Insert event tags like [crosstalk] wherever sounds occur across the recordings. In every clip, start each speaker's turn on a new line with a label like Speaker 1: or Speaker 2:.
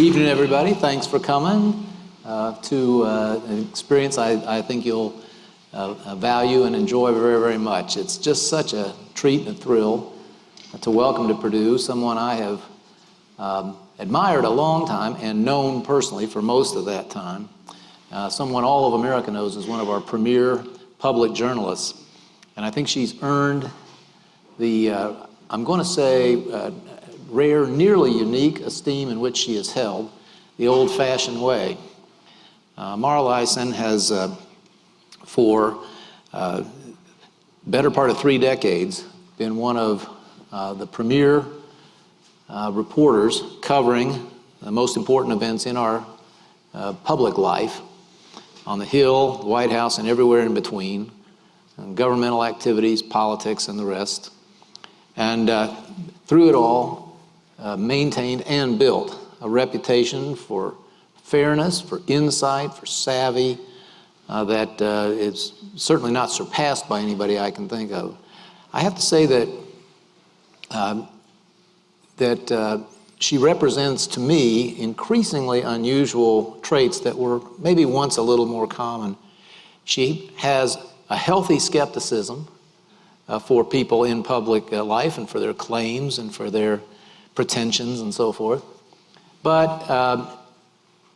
Speaker 1: Evening, everybody. Thanks for coming uh, to uh, an experience I, I think you'll uh, uh, value and enjoy very, very much. It's just such a treat and a thrill to welcome to Purdue someone I have um, admired a long time and known personally for most of that time. Uh, someone all of America knows as one of our premier public journalists. And I think she's earned the, uh, I'm going to say, rare, nearly unique esteem in which she is held, the old-fashioned way. Uh, Mara Liasson has, uh, for uh, better part of three decades, been one of uh, the premier uh, reporters covering the most important events in our uh, public life, on the Hill, the White House, and everywhere in between, governmental activities, politics, and the rest. And through it all, uh, maintained and built a reputation for fairness, for insight, for savvy, uh, that uh, is certainly not surpassed by anybody I can think of. I have to say that um, that uh, she represents to me increasingly unusual traits that were maybe once a little more common. She has a healthy skepticism uh, for people in public uh, life and for their claims and for their pretensions and so forth. But uh,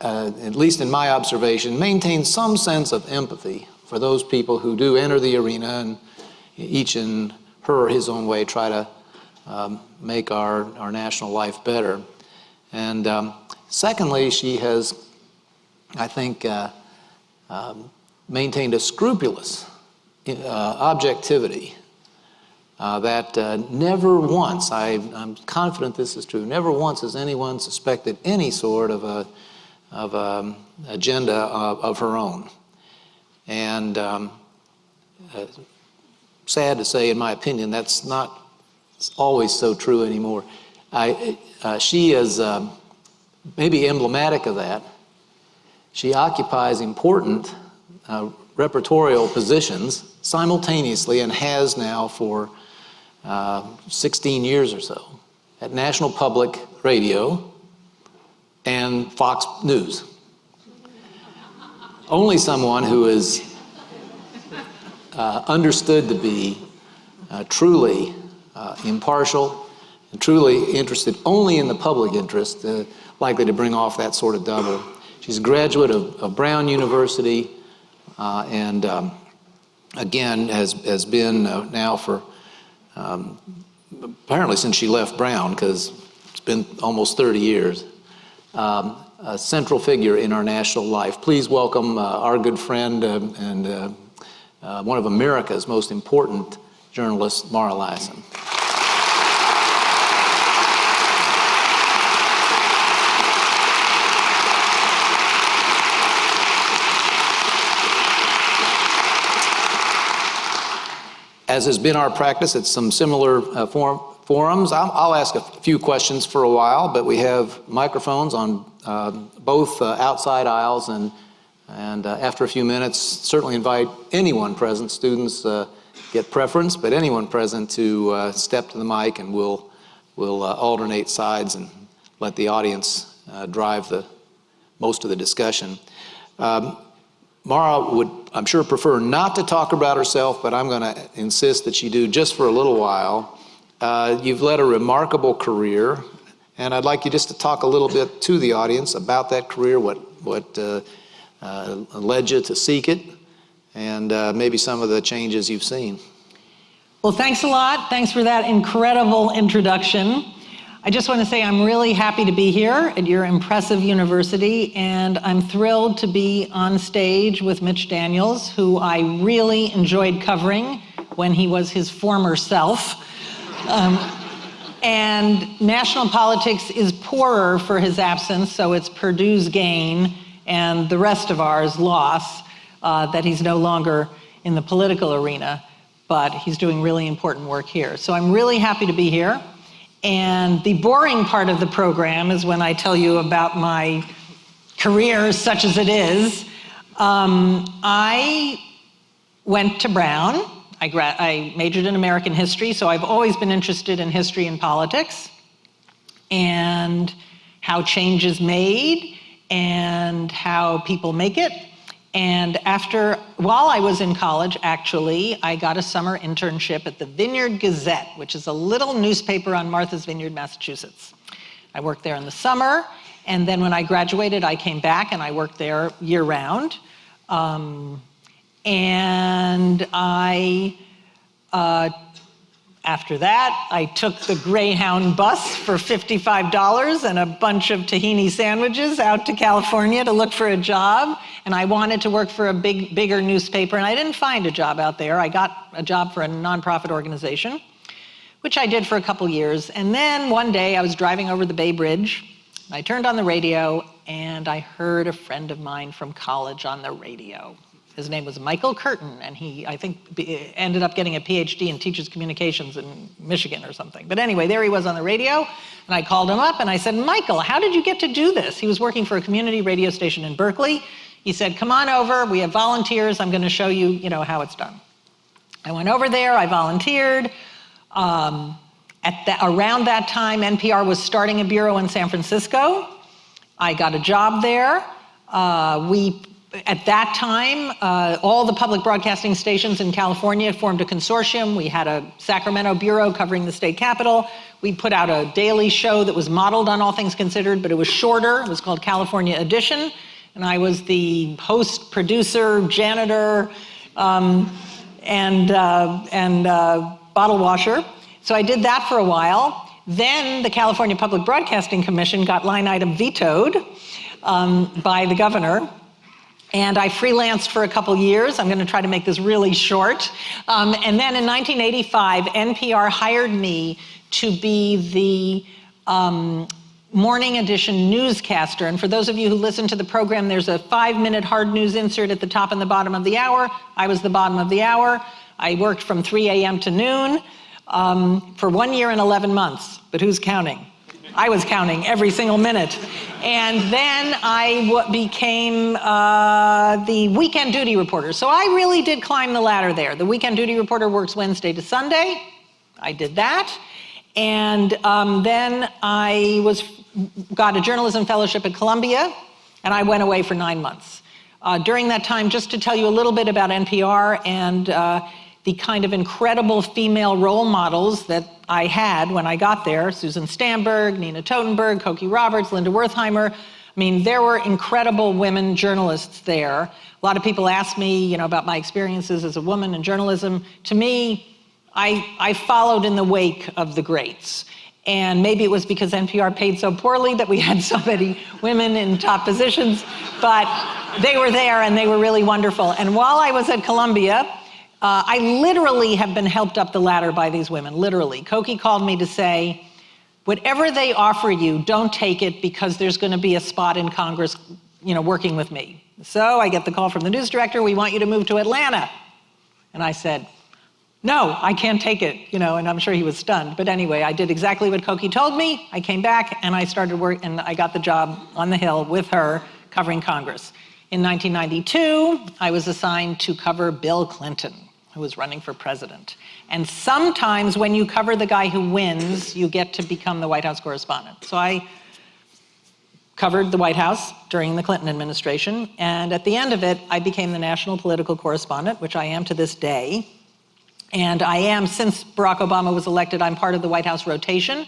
Speaker 1: uh, at least in my observation, maintains some sense of empathy for those people who do enter the arena and each in her or his own way try to um, make our, our national life better. And um, secondly, she has, I think, uh, um, maintained a scrupulous uh, objectivity uh, that uh, never once, I, am confident this is true, never once has anyone suspected any sort of a of a um, agenda of, of, her own. And um, uh, sad to say, in my opinion, that's not always so true anymore. I, uh, she is um, maybe emblematic of that. She occupies important uh, repertorial positions simultaneously and has now for uh, 16 years or so at National Public Radio and Fox News. Only someone who is uh, understood to be uh, truly uh, impartial and truly interested only in the public interest, uh, likely to bring off that sort of double. She's a graduate of, of Brown University and um, again has, has been now for um, apparently since she left Brown, because it's been almost 30 years, um, a central figure in our national life. Please welcome uh, our good friend uh, and uh, one of America's most important journalists, Mara Liasson. As has been our practice at some similar uh, forum, forums, I'll, I'll, ask a few questions for a while, but we have microphones on uh, both uh, outside aisles and, and uh, after a few minutes, certainly invite anyone present, students uh, get preference, but anyone present to uh, step to the mic and we'll, we'll alternate sides and let the audience drive the, most of the discussion. Um, Mara would, I'm sure, prefer not to talk about herself, but I'm going to insist that she do just for a little while. Uh, you've led a remarkable career, and I'd like you just to talk a little bit to the audience about that career, what, what uh, uh, led you to seek it, and uh, maybe some of the changes you've seen.
Speaker 2: Well, thanks a lot. Thanks for that incredible introduction. I just want to say I'm really happy to be here at your impressive university, and I'm thrilled to be on stage with Mitch Daniels, who I really enjoyed covering when he was his former self. Um, and national politics is poorer for his absence, so it's Purdue's gain and the rest of ours loss uh, that he's no longer in the political arena, but he's doing really important work here. So I'm really happy to be here. And the boring part of the program is when I tell you about my career, such as it is. Um, I went to Brown. I, I majored in American history, so I've always been interested in history and politics. And how change is made and how people make it. And after, while I was in college, actually, I got a summer internship at the Vineyard Gazette, which is a little newspaper on Martha's Vineyard, Massachusetts. I worked there in the summer, and then when I graduated, I came back and I worked there year round. Um, and I uh, after that, I took the Greyhound bus for $55 and a bunch of tahini sandwiches out to California to look for a job. And I wanted to work for a big, bigger newspaper, and I didn't find a job out there. I got a job for a nonprofit organization, which I did for a couple years. And then one day I was driving over the Bay Bridge. I turned on the radio, and I heard a friend of mine from college on the radio. His name was Michael Curtin, and he, I think, ended up getting a PhD in teachers communications in Michigan or something. But anyway, there he was on the radio, and I called him up and I said, Michael, how did you get to do this? He was working for a community radio station in Berkeley. He said, come on over, we have volunteers, I'm gonna show you, you know, how it's done. I went over there, I volunteered. Um, at the, around that time, NPR was starting a bureau in San Francisco. I got a job there. Uh, we at that time, uh, all the public broadcasting stations in California formed a consortium. We had a Sacramento bureau covering the state capital. We put out a daily show that was modeled on All Things Considered, but it was shorter. It was called California Edition. And I was the host, producer, janitor, um, and, uh, and uh, bottle washer. So I did that for a while. Then the California Public Broadcasting Commission got line item vetoed um, by the governor and I freelanced for a couple years. I'm going to try to make this really short. Um, and then in 1985, NPR hired me to be the um, morning edition newscaster. And for those of you who listen to the program, there's a five minute hard news insert at the top and the bottom of the hour. I was the bottom of the hour. I worked from 3 a.m. to noon um, for one year and 11 months, but who's counting? I was counting every single minute. And then I became uh, the weekend duty reporter. So I really did climb the ladder there. The weekend duty reporter works Wednesday to Sunday. I did that. And um, then I was got a journalism fellowship at Columbia, and I went away for nine months. Uh, during that time, just to tell you a little bit about NPR and uh, the kind of incredible female role models that I had when I got there, Susan Stamberg, Nina Totenberg, Cokie Roberts, Linda Wertheimer. I mean, there were incredible women journalists there. A lot of people ask me, you know, about my experiences as a woman in journalism. To me, I, I followed in the wake of the greats. And maybe it was because NPR paid so poorly that we had [laughs] so many women in top positions, but they were there and they were really wonderful. And while I was at Columbia, uh, I literally have been helped up the ladder by these women, literally. Cokie called me to say, whatever they offer you, don't take it because there's going to be a spot in Congress, you know, working with me. So I get the call from the news director, we want you to move to Atlanta. And I said, no, I can't take it, you know, and I'm sure he was stunned. But anyway, I did exactly what Cokie told me. I came back and I started work and I got the job on the Hill with her covering Congress. In 1992, I was assigned to cover Bill Clinton who was running for president. And sometimes when you cover the guy who wins, you get to become the White House correspondent. So I covered the White House during the Clinton administration, and at the end of it, I became the national political correspondent, which I am to this day. And I am, since Barack Obama was elected, I'm part of the White House rotation,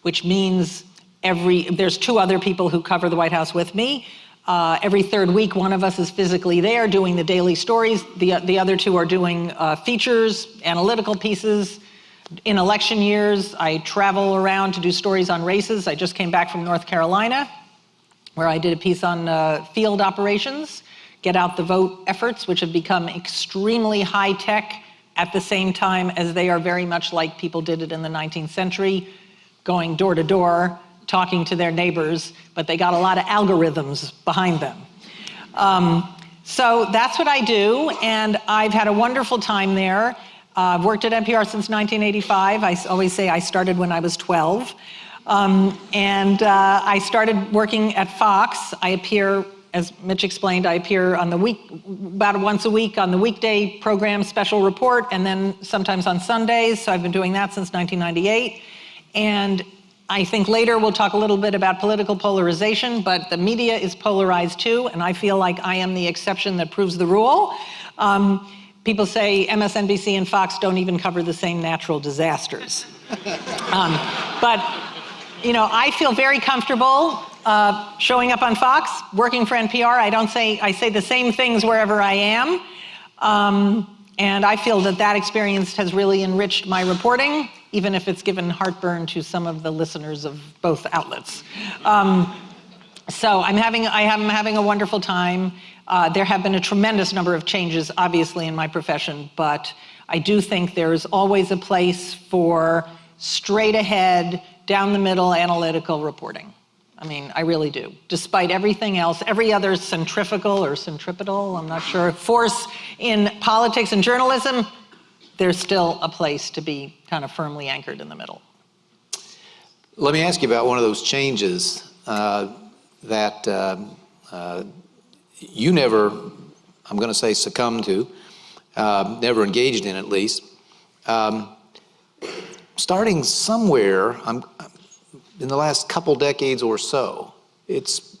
Speaker 2: which means every, there's two other people who cover the White House with me. Uh, every third week, one of us is physically there doing the daily stories. The, the other two are doing uh, features, analytical pieces. In election years, I travel around to do stories on races. I just came back from North Carolina, where I did a piece on uh, field operations, get out the vote efforts, which have become extremely high tech at the same time as they are very much like people did it in the 19th century, going door to door, talking to their neighbors, but they got a lot of algorithms behind them. Um, so that's what I do, and I've had a wonderful time there. Uh, I've worked at NPR since 1985. I always say I started when I was 12. Um, and uh, I started working at Fox. I appear, as Mitch explained, I appear on the week, about once a week on the weekday program special report, and then sometimes on Sundays. So I've been doing that since 1998. And I think later we'll talk a little bit about political polarization, but the media is polarized too, and I feel like I am the exception that proves the rule. Um, people say MSNBC and Fox don't even cover the same natural disasters. [laughs] um, but, you know, I feel very comfortable uh, showing up on Fox, working for NPR. I don't say, I say the same things wherever I am. Um, and I feel that that experience has really enriched my reporting, even if it's given heartburn to some of the listeners of both outlets. Um, so I'm having, I am having a wonderful time. Uh, there have been a tremendous number of changes, obviously, in my profession, but I do think there's always a place for straight ahead, down the middle analytical reporting. I mean, I really do. Despite everything else, every other centrifugal or centripetal, I'm not sure, force in politics and journalism, there's still a place to be kind of firmly anchored in the middle.
Speaker 1: Let me ask you about one of those changes uh, that uh, uh, you never, I'm going to say, succumbed to, uh, never engaged in at least. Um, starting somewhere, I'm, in the last couple decades or so, it's,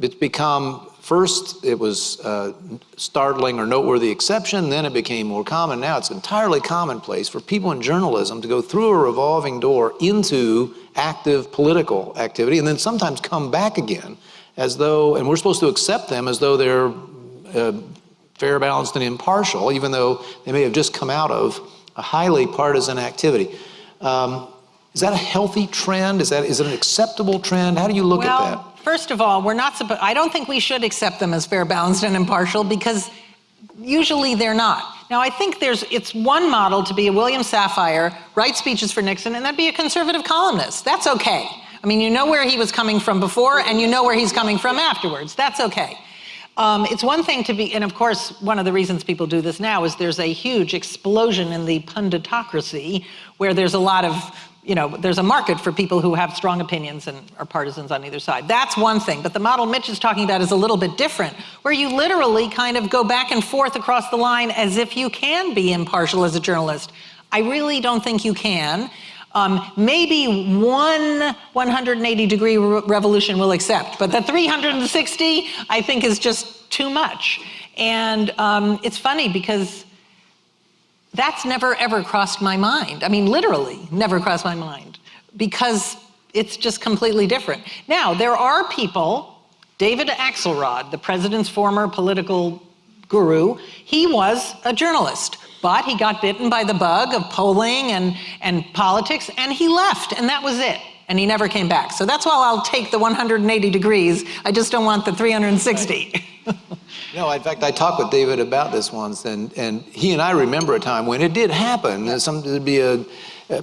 Speaker 1: it's become, first it was uh, startling or noteworthy exception, then it became more common. Now it's entirely commonplace for people in journalism to go through a revolving door into active political activity and then sometimes come back again as though, and we're supposed to accept them as though they're uh, fair, balanced, and impartial, even though they may have just come out of a highly partisan activity. Um, is that a healthy trend? Is that is it an acceptable trend? How do you look
Speaker 2: well,
Speaker 1: at that?
Speaker 2: First of all, we're not supposed. I don't think we should accept them as fair, balanced, and impartial because usually they're not. Now, I think there's it's one model to be a William Safire, write speeches for Nixon, and then be a conservative columnist. That's okay. I mean, you know where he was coming from before, and you know where he's coming from afterwards. That's okay. Um, it's one thing to be, and of course, one of the reasons people do this now is there's a huge explosion in the punditocracy where there's a lot of you know, there's a market for people who have strong opinions and are partisans on either side. That's one thing. But the model Mitch is talking about is a little bit different, where you literally kind of go back and forth across the line as if you can be impartial as a journalist. I really don't think you can. Um, maybe one 180 degree re revolution will accept, but the 360 I think is just too much. And um, it's funny because that's never ever crossed my mind. I mean, literally never crossed my mind because it's just completely different. Now, there are people, David Axelrod, the president's former political guru, he was a journalist, but he got bitten by the bug of polling and, and politics, and he left, and that was it. And he never came back. So that's why I'll take the 180 degrees. I just don't want the 360. [laughs]
Speaker 1: No, in fact, I talked with David about this once, and, and he and I remember a time when it did happen. Some, there'd be a,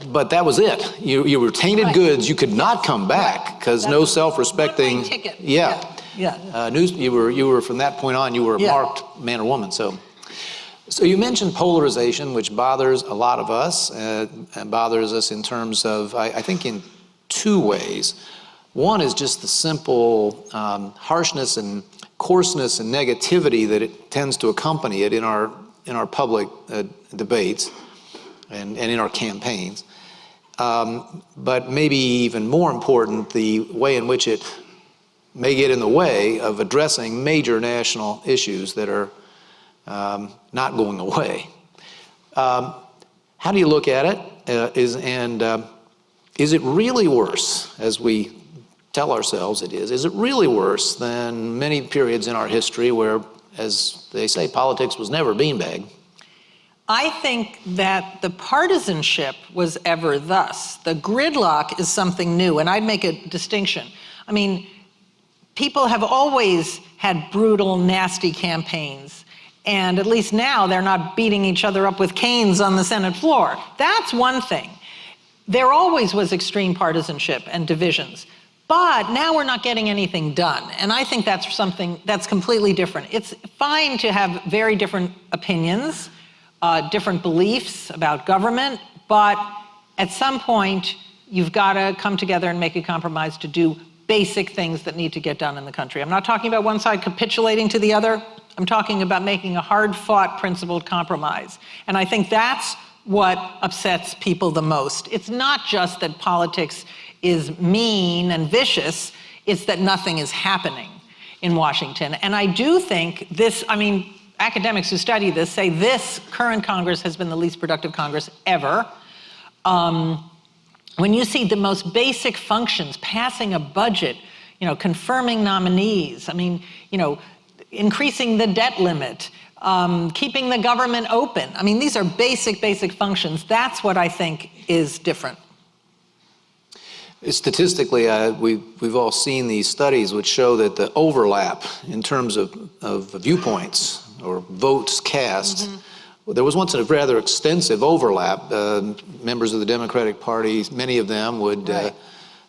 Speaker 1: but that was it. You, you were tainted right. goods. You could not come back because no self-respecting.
Speaker 2: ticket.
Speaker 1: Yeah.
Speaker 2: Yeah.
Speaker 1: yeah. Uh, news. You were you were from that point on. You were a yeah. marked man or woman. So. So you mentioned polarization, which bothers a lot of us, uh, and bothers us in terms of, I, I, think, in two ways. One is just the simple um, harshness and coarseness and negativity that it tends to accompany it in our, in our public uh, debates and, and in our campaigns. Um, but maybe even more important, the way in which it may get in the way of addressing major national issues that are um, not going away. Um, how do you look at it? Uh, is, and uh, is it really worse, as we tell ourselves it is, is it really worse than many periods in our history where, as they say, politics was never beanbag?
Speaker 2: I think that the partisanship was ever thus. The gridlock is something new, and I'd make a distinction. I mean, people have always had brutal, nasty campaigns. And at least now they're not beating each other up with canes on the Senate floor. That's one thing. There always was extreme partisanship and divisions. But now we're not getting anything done. And I think that's something that's completely different. It's fine to have very different opinions, uh, different beliefs about government, but at some point, you've got to come together and make a compromise to do basic things that need to get done in the country. I'm not talking about one side capitulating to the other. I'm talking about making a hard-fought, principled compromise. And I think that's what upsets people the most. It's not just that politics is mean and vicious. It's that nothing is happening in Washington. And I do think this, I mean, academics who study this say this current Congress has been the least productive Congress ever. Um, when you see the most basic functions, passing a budget, you know, confirming nominees, I mean, you know, increasing the debt limit, um, keeping the government open. I mean, these are basic, basic functions. That's what I think is different.
Speaker 1: Statistically, uh, we, we've all seen these studies which show that the overlap in terms of, of viewpoints or votes cast, mm -hmm. well, there was once a rather extensive overlap. Uh, members of the Democratic Party, many of them would, uh, right. uh,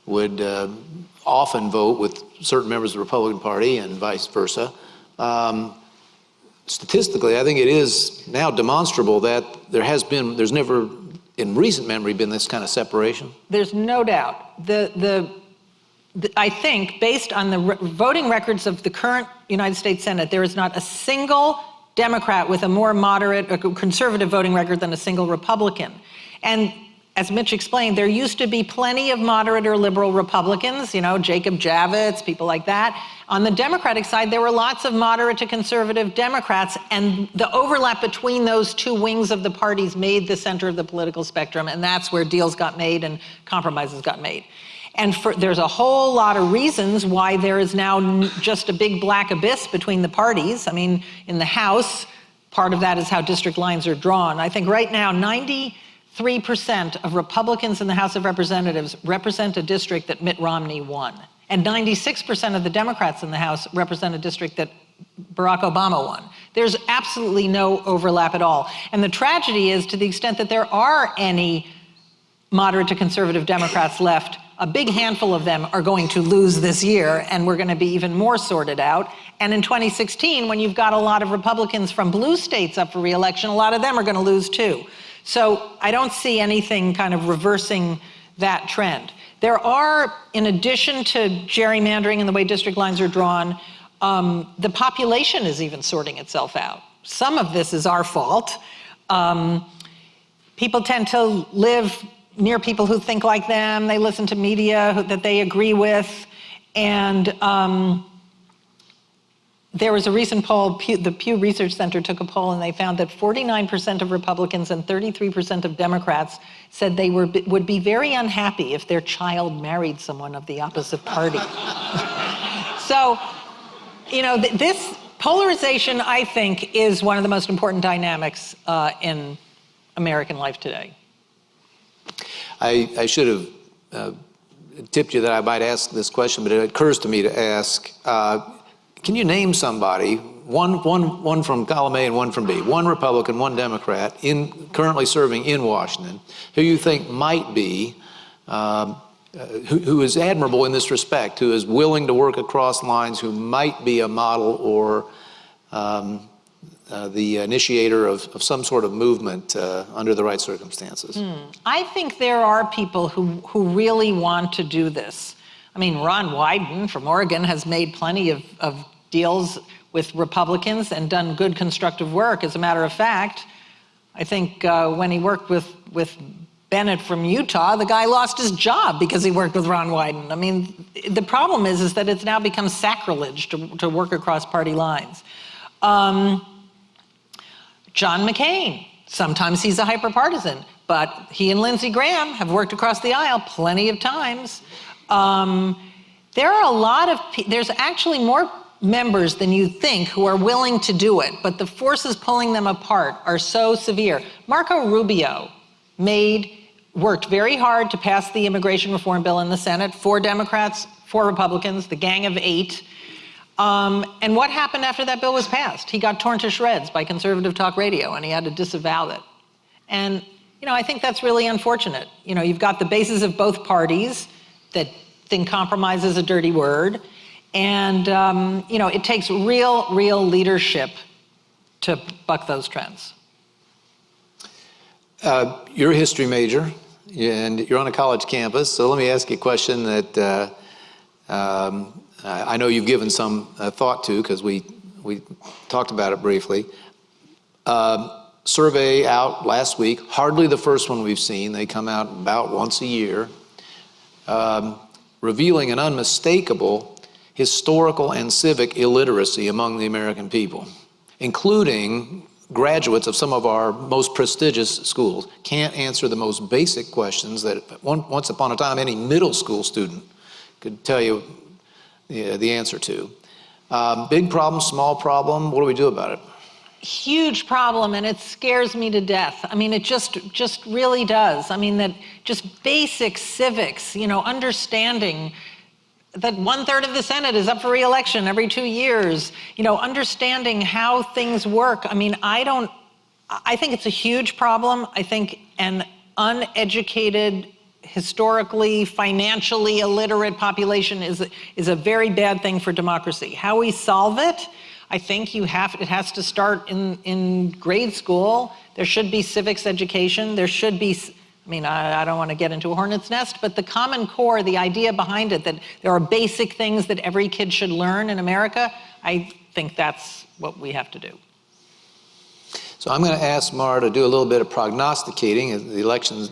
Speaker 1: would often vote with certain members of the Republican Party and vice versa. Um, statistically, I think it is now demonstrable that there has been, there's never in recent memory been this kind of separation?
Speaker 2: There's no doubt. The, the, the I think, based on the re voting records of the current United States Senate, there is not a single Democrat with a more moderate or conservative voting record than a single Republican. And as Mitch explained, there used to be plenty of moderate or liberal Republicans, you know, Jacob Javits, people like that. On the Democratic side, there were lots of moderate to conservative Democrats, and the overlap between those two wings of the parties made the center of the political spectrum, and that's where deals got made and compromises got made. And for, there's a whole lot of reasons why there is now just a big black abyss between the parties. I mean, in the House, part of that is how district lines are drawn. I think right now, 90, 3% of Republicans in the House of Representatives represent a district that Mitt Romney won. And 96% of the Democrats in the House represent a district that Barack Obama won. There's absolutely no overlap at all. And the tragedy is to the extent that there are any moderate to conservative Democrats left, a big handful of them are going to lose this year, and we're going to be even more sorted out. And in 2016, when you've got a lot of Republicans from blue states up for reelection, a lot of them are going to lose too. So I don't see anything kind of reversing that trend. There are, in addition to gerrymandering and the way district lines are drawn, um, the population is even sorting itself out. Some of this is our fault. Um, people tend to live near people who think like them. They listen to media that they agree with. And um, there was a recent poll, the Pew Research Center took a poll and they found that 49% of Republicans and 33% of Democrats said they were, would be very unhappy if their child married someone of the opposite party. [laughs] so, you know, th this polarization, I think, is one of the most important dynamics uh, in American life today.
Speaker 1: I, I should have uh, tipped you that I might ask this question, but it occurs to me to ask, uh, can you name somebody, one, one, one from column A and one from B, one Republican, one Democrat, in, currently serving in Washington, who you think might be, um, uh, who, who is admirable in this respect, who is willing to work across lines, who might be a model or um, uh, the initiator of, of, some sort of movement uh, under the right circumstances? Hmm.
Speaker 2: I think there are people who, who really want to do this. I mean, Ron Wyden from Oregon has made plenty of, of deals with Republicans and done good constructive work. As a matter of fact, I think uh, when he worked with, with Bennett from Utah, the guy lost his job because he worked with Ron Wyden. I mean, the problem is, is that it's now become sacrilege to, to work across party lines. Um, John McCain, sometimes he's a hyperpartisan, but he and Lindsey Graham have worked across the aisle plenty of times. Um, there are a lot of, there's actually more members than you think who are willing to do it, but the forces pulling them apart are so severe. Marco Rubio made, worked very hard to pass the immigration reform bill in the Senate, four Democrats, four Republicans, the gang of eight. Um, and what happened after that bill was passed? He got torn to shreds by conservative talk radio and he had to disavow it. And, you know, I think that's really unfortunate. You know, you've got the bases of both parties that think compromise is a dirty word. And, um, you know, it takes real, real leadership to buck those trends.
Speaker 1: Uh, you're a history major and you're on a college campus. So let me ask you a question that uh, um, I know you've given some uh, thought to because we, we talked about it briefly. Uh, survey out last week, hardly the first one we've seen. They come out about once a year. Um, revealing an unmistakable historical and civic illiteracy among the American people, including graduates of some of our most prestigious schools can't answer the most basic questions that once upon a time any middle school student could tell you the, the answer to. Um, big problem, small problem, what do we do about it?
Speaker 2: Huge problem, and it scares me to death. I mean, it just, just really does. I mean, that just basic civics, you know, understanding that one third of the Senate is up for reelection every two years, you know, understanding how things work. I mean, I don't, I think it's a huge problem. I think an uneducated, historically, financially illiterate population is, is a very bad thing for democracy. How we solve it, I think you have, it has to start in, in grade school. There should be civics education. There should be I mean, I, I, don't want to get into a hornet's nest, but the Common Core, the idea behind it, that there are basic things that every kid should learn in America, I think that's what we have to do.
Speaker 1: So I'm going to ask Mara to do a little bit of prognosticating. The election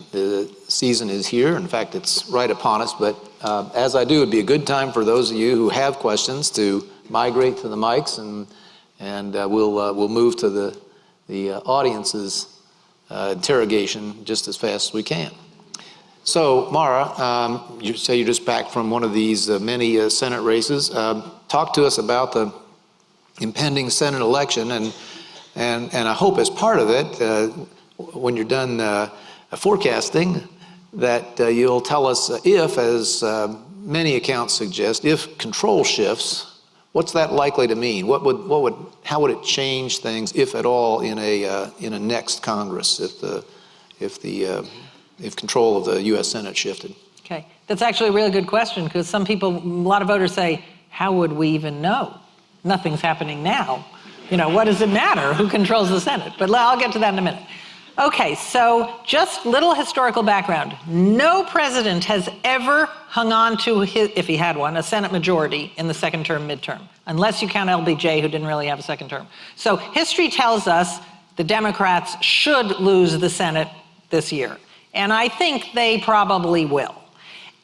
Speaker 1: season is here. In fact, it's right upon us. But uh, as I do, it'd be a good time for those of you who have questions to migrate to the mics, and and uh, we'll uh, we'll move to the the uh, audience's uh, interrogation just as fast as we can. So, Mara, um, you say you're just back from one of these uh, many uh, Senate races. Um, talk to us about the impending Senate election, and and and I hope as part of it, uh, when you're done uh, forecasting, that uh, you'll tell us if, as many accounts suggest, if control shifts What's that likely to mean? What would, what would, how would it change things, if at all, in a, uh, in a next Congress if the, if the, uh, if control of the U.S. Senate shifted?
Speaker 2: Okay, that's actually a really good question because some people, a lot of voters say, how would we even know? Nothing's happening now. You know, what does it matter who controls the Senate? But I'll get to that in a minute. Okay, so just little historical background. No president has ever hung on to, his, if he had one, a Senate majority in the second term midterm, unless you count LBJ, who didn't really have a second term. So history tells us the Democrats should lose the Senate this year. And I think they probably will.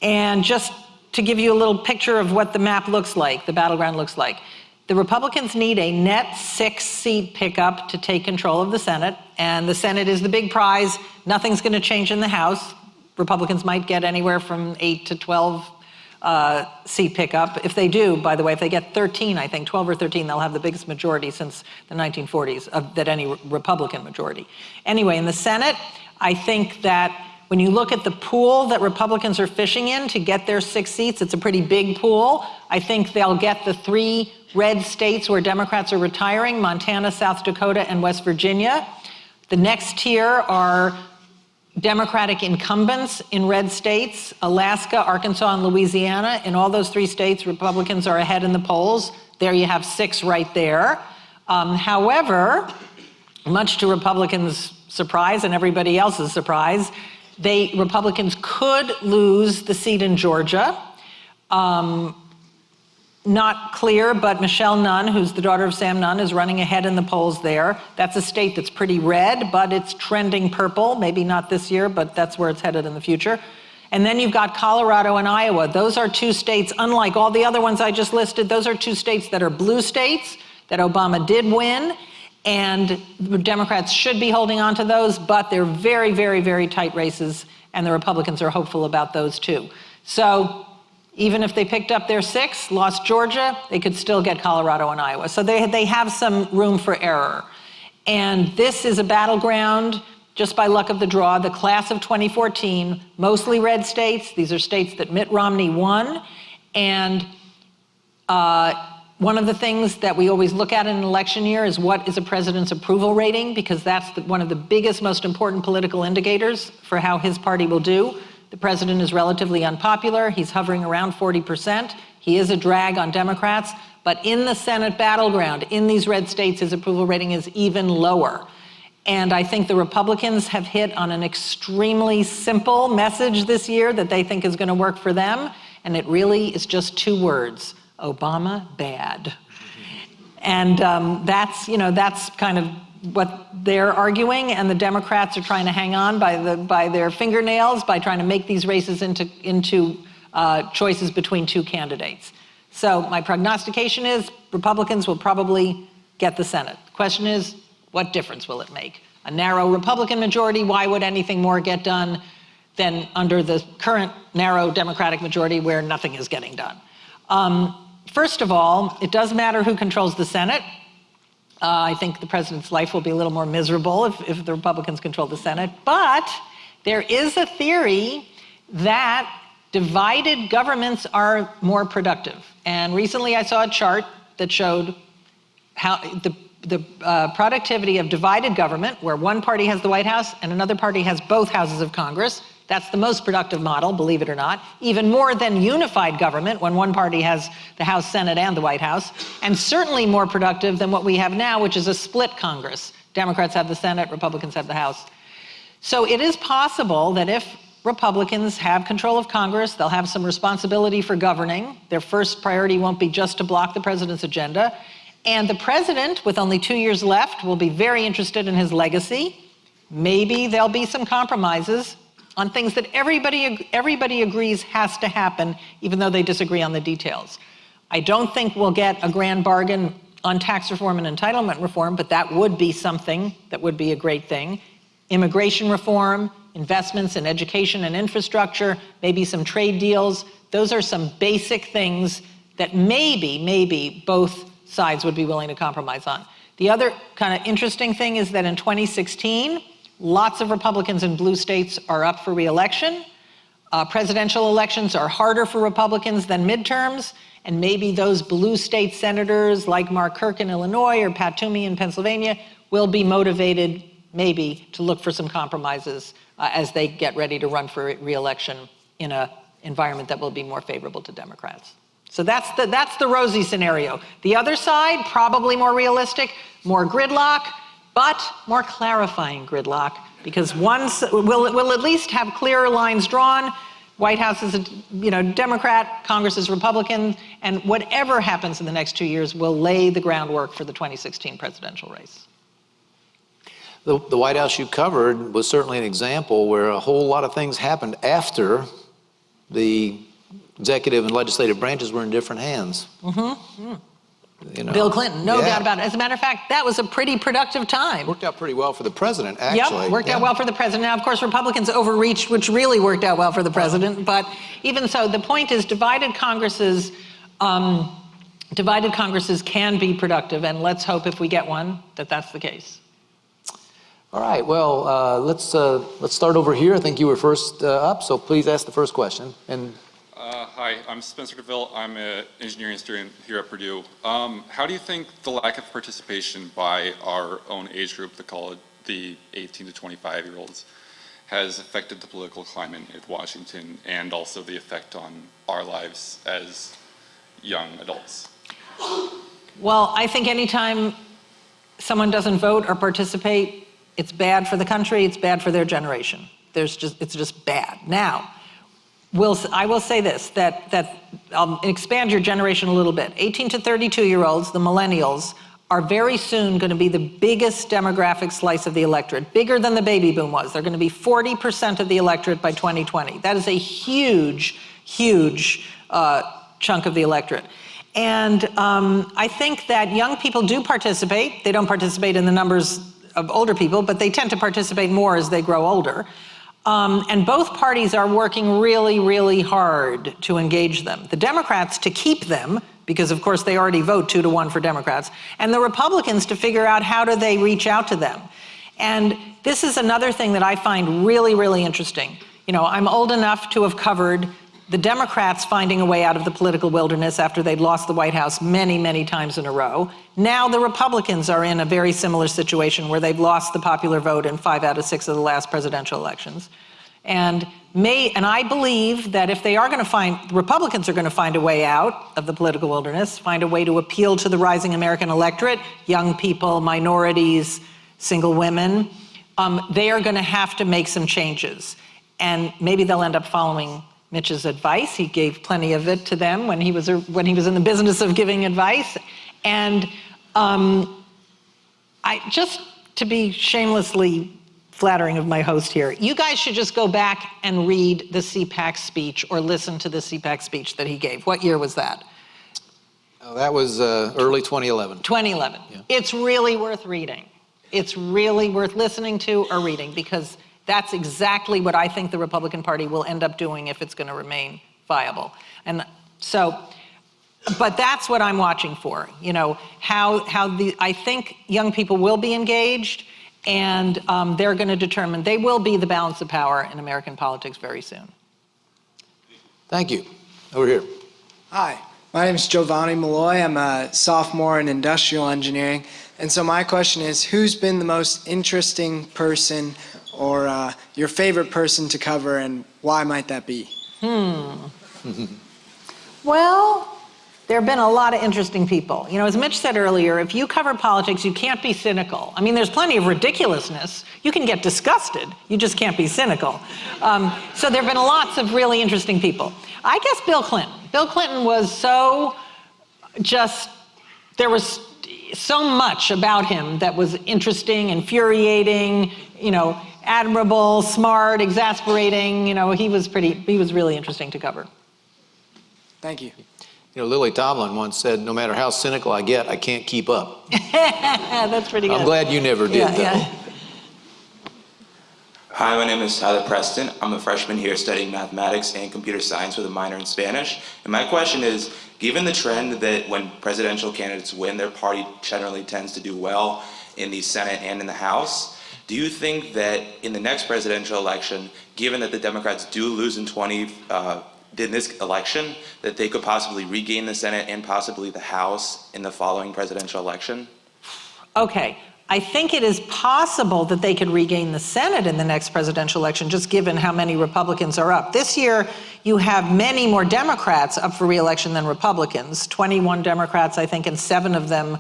Speaker 2: And just to give you a little picture of what the map looks like, the battleground looks like, the Republicans need a net six seat pickup to take control of the Senate, and the Senate is the big prize. Nothing's going to change in the House. Republicans might get anywhere from 8 to 12 uh, seat pickup. If they do, by the way, if they get 13, I think 12 or 13, they'll have the biggest majority since the 1940s of that any Republican majority. Anyway, in the Senate, I think that when you look at the pool that Republicans are fishing in to get their six seats, it's a pretty big pool. I think they'll get the three red states where Democrats are retiring, Montana, South Dakota, and West Virginia. The next tier are Democratic incumbents in red states, Alaska, Arkansas, and Louisiana. In all those three states, Republicans are ahead in the polls. There you have six right there. Um, however, much to Republicans' surprise and everybody else's surprise, they, Republicans could lose the seat in Georgia. Um, not clear, but Michelle Nunn, who's the daughter of Sam Nunn, is running ahead in the polls there. That's a state that's pretty red, but it's trending purple. Maybe not this year, but that's where it's headed in the future. And then you've got Colorado and Iowa. Those are two states, unlike all the other ones I just listed, those are two states that are blue states that Obama did win. And the Democrats should be holding on to those, but they're very, very, very tight races, and the Republicans are hopeful about those too. So even if they picked up their six, lost Georgia, they could still get Colorado and Iowa. So they, they have some room for error. And this is a battleground, just by luck of the draw, the class of 2014, mostly red states. These are states that Mitt Romney won. And uh, one of the things that we always look at in an election year is what is a president's approval rating, because that's the, one of the biggest, most important political indicators for how his party will do. The president is relatively unpopular. He's hovering around 40%. He is a drag on Democrats. But in the Senate battleground, in these red states, his approval rating is even lower. And I think the Republicans have hit on an extremely simple message this year that they think is going to work for them. And it really is just two words Obama bad. And um, that's, you know, that's kind of what they're arguing, and the Democrats are trying to hang on by, the, by their fingernails by trying to make these races into, into uh, choices between two candidates. So my prognostication is Republicans will probably get the Senate. The question is, what difference will it make? A narrow Republican majority, why would anything more get done than under the current narrow Democratic majority where nothing is getting done? Um, first of all, it does matter who controls the Senate. Uh, I think the president's life will be a little more miserable if, if the Republicans control the Senate. But there is a theory that divided governments are more productive. And recently I saw a chart that showed how the, the uh, productivity of divided government, where one party has the White House and another party has both houses of Congress. That's the most productive model, believe it or not. Even more than unified government, when one party has the House, Senate, and the White House. And certainly more productive than what we have now, which is a split Congress. Democrats have the Senate, Republicans have the House. So it is possible that if Republicans have control of Congress, they'll have some responsibility for governing. Their first priority won't be just to block the president's agenda. And the president, with only two years left, will be very interested in his legacy. Maybe there'll be some compromises on things that everybody, everybody agrees has to happen, even though they disagree on the details. I don't think we'll get a grand bargain on tax reform and entitlement reform, but that would be something that would be a great thing. Immigration reform, investments in education and infrastructure, maybe some trade deals. Those are some basic things that maybe, maybe both sides would be willing to compromise on. The other kind of interesting thing is that in 2016, lots of Republicans in blue states are up for reelection. Uh, presidential elections are harder for Republicans than midterms, and maybe those blue state senators like Mark Kirk in Illinois or Pat Toomey in Pennsylvania will be motivated, maybe, to look for some compromises uh, as they get ready to run for reelection in an environment that will be more favorable to Democrats. So that's the, that's the rosy scenario. The other side, probably more realistic, more gridlock, but more clarifying gridlock, because once we'll, we'll at least have clearer lines drawn. White House is a you know, Democrat, Congress is Republican, and whatever happens in the next two years will lay the groundwork for the 2016 presidential race.
Speaker 1: The, the White House you covered was certainly an example where a whole lot of things happened after the executive and legislative branches were in different hands.
Speaker 2: Mm-hmm. You know, Bill Clinton, no yeah. doubt about it. As a matter of fact, that was a pretty productive time.
Speaker 1: Worked out pretty well for the president, actually.
Speaker 2: Yep, worked yeah. out well for the president. Now, of course, Republicans overreached, which really worked out well for the president. But even so, the point is divided Congresses, um, divided Congresses can be productive, and let's hope if we get one that that's the case.
Speaker 1: All right, well, uh, let's, uh, let's start over here. I think you were first uh, up, so please ask the first question. And
Speaker 3: hi, I'm Spencer DeVille. I'm an engineering student here at Purdue. Um, how do you think the lack of participation by our own age group, the college, the 18 to 25 year olds, has affected the political climate in Washington and also the effect on our lives as young adults?
Speaker 2: Well, I think anytime someone doesn't vote or participate, it's bad for the country, it's bad for their generation. There's just, it's just bad. Now, will, I will say this, that, that I'll expand your generation a little bit. 18 to 32 year olds, the millennials, are very soon going to be the biggest demographic slice of the electorate, bigger than the baby boom was. They're going to be 40% of the electorate by 2020. That is a huge, huge uh, chunk of the electorate. And um, I think that young people do participate. They don't participate in the numbers of older people, but they tend to participate more as they grow older. Um, and both parties are working really, really hard to engage them. The Democrats to keep them, because of course they already vote two to one for Democrats, and the Republicans to figure out how do they reach out to them. And this is another thing that I find really, really interesting. You know, I'm old enough to have covered the Democrats finding a way out of the political wilderness after they'd lost the White House many, many times in a row. Now the Republicans are in a very similar situation where they've lost the popular vote in five out of six of the last presidential elections. And may, and I believe that if they are going to find, Republicans are going to find a way out of the political wilderness, find a way to appeal to the rising American electorate, young people, minorities, single women, um, they are going to have to make some changes. And maybe they'll end up following Mitch's advice. He gave plenty of it to them when he was, when he was in the business of giving advice. And um, I, just to be shamelessly flattering of my host here. You guys should just go back and read the CPAC speech or listen to the CPAC speech that he gave. What year was that?
Speaker 1: Uh, That was uh, early 2011.
Speaker 2: 2011. It's really worth reading. It's really worth listening to or reading because that's exactly what I think the Republican Party will end up doing if it's going to remain viable. And so, but that's what I'm watching for. You know, how how the I think young people will be engaged, and um, they're going to determine they will be the balance of power in American politics very soon.
Speaker 1: Thank you. Over here.
Speaker 4: Hi, my name is Giovanni Malloy. I'm a sophomore in industrial engineering. And so my question is, who's been the most interesting person or uh, your favorite person to cover and why might that be? Hmm. [laughs]
Speaker 2: well, there have been a lot of interesting people. You know, as Mitch said earlier, if you cover politics, you can't be cynical. I mean, there's plenty of ridiculousness. You can get disgusted. You just can't be cynical. Um, so there have been lots of really interesting people. I guess Bill Clinton. Bill Clinton was so just, there was so much about him that was interesting, infuriating, you know, admirable, smart, exasperating. You know, he was pretty, he was really interesting to cover.
Speaker 4: Thank you.
Speaker 1: You know, Lily Tomlin once said, no matter how cynical I get, I can't keep up. [laughs]
Speaker 2: That's pretty good.
Speaker 1: I'm glad you never did,
Speaker 2: Yeah,
Speaker 1: though.
Speaker 2: yeah. [laughs]
Speaker 5: Hi, my name is Tyler Preston. I'm a freshman here studying mathematics and computer science with a minor in Spanish. And my question is, given the trend that when presidential candidates win, their party generally tends to do well in the Senate and in the House, do you think that in the next presidential election, given that the Democrats do lose in 20, uh, in this election, that they could possibly regain the Senate and possibly the House in the following presidential election?
Speaker 2: Okay, I think it is possible that they could regain the Senate in the next presidential election, just given how many Republicans are up. This year, you have many more Democrats up for reelection than Republicans. 21 Democrats, I think, and seven of them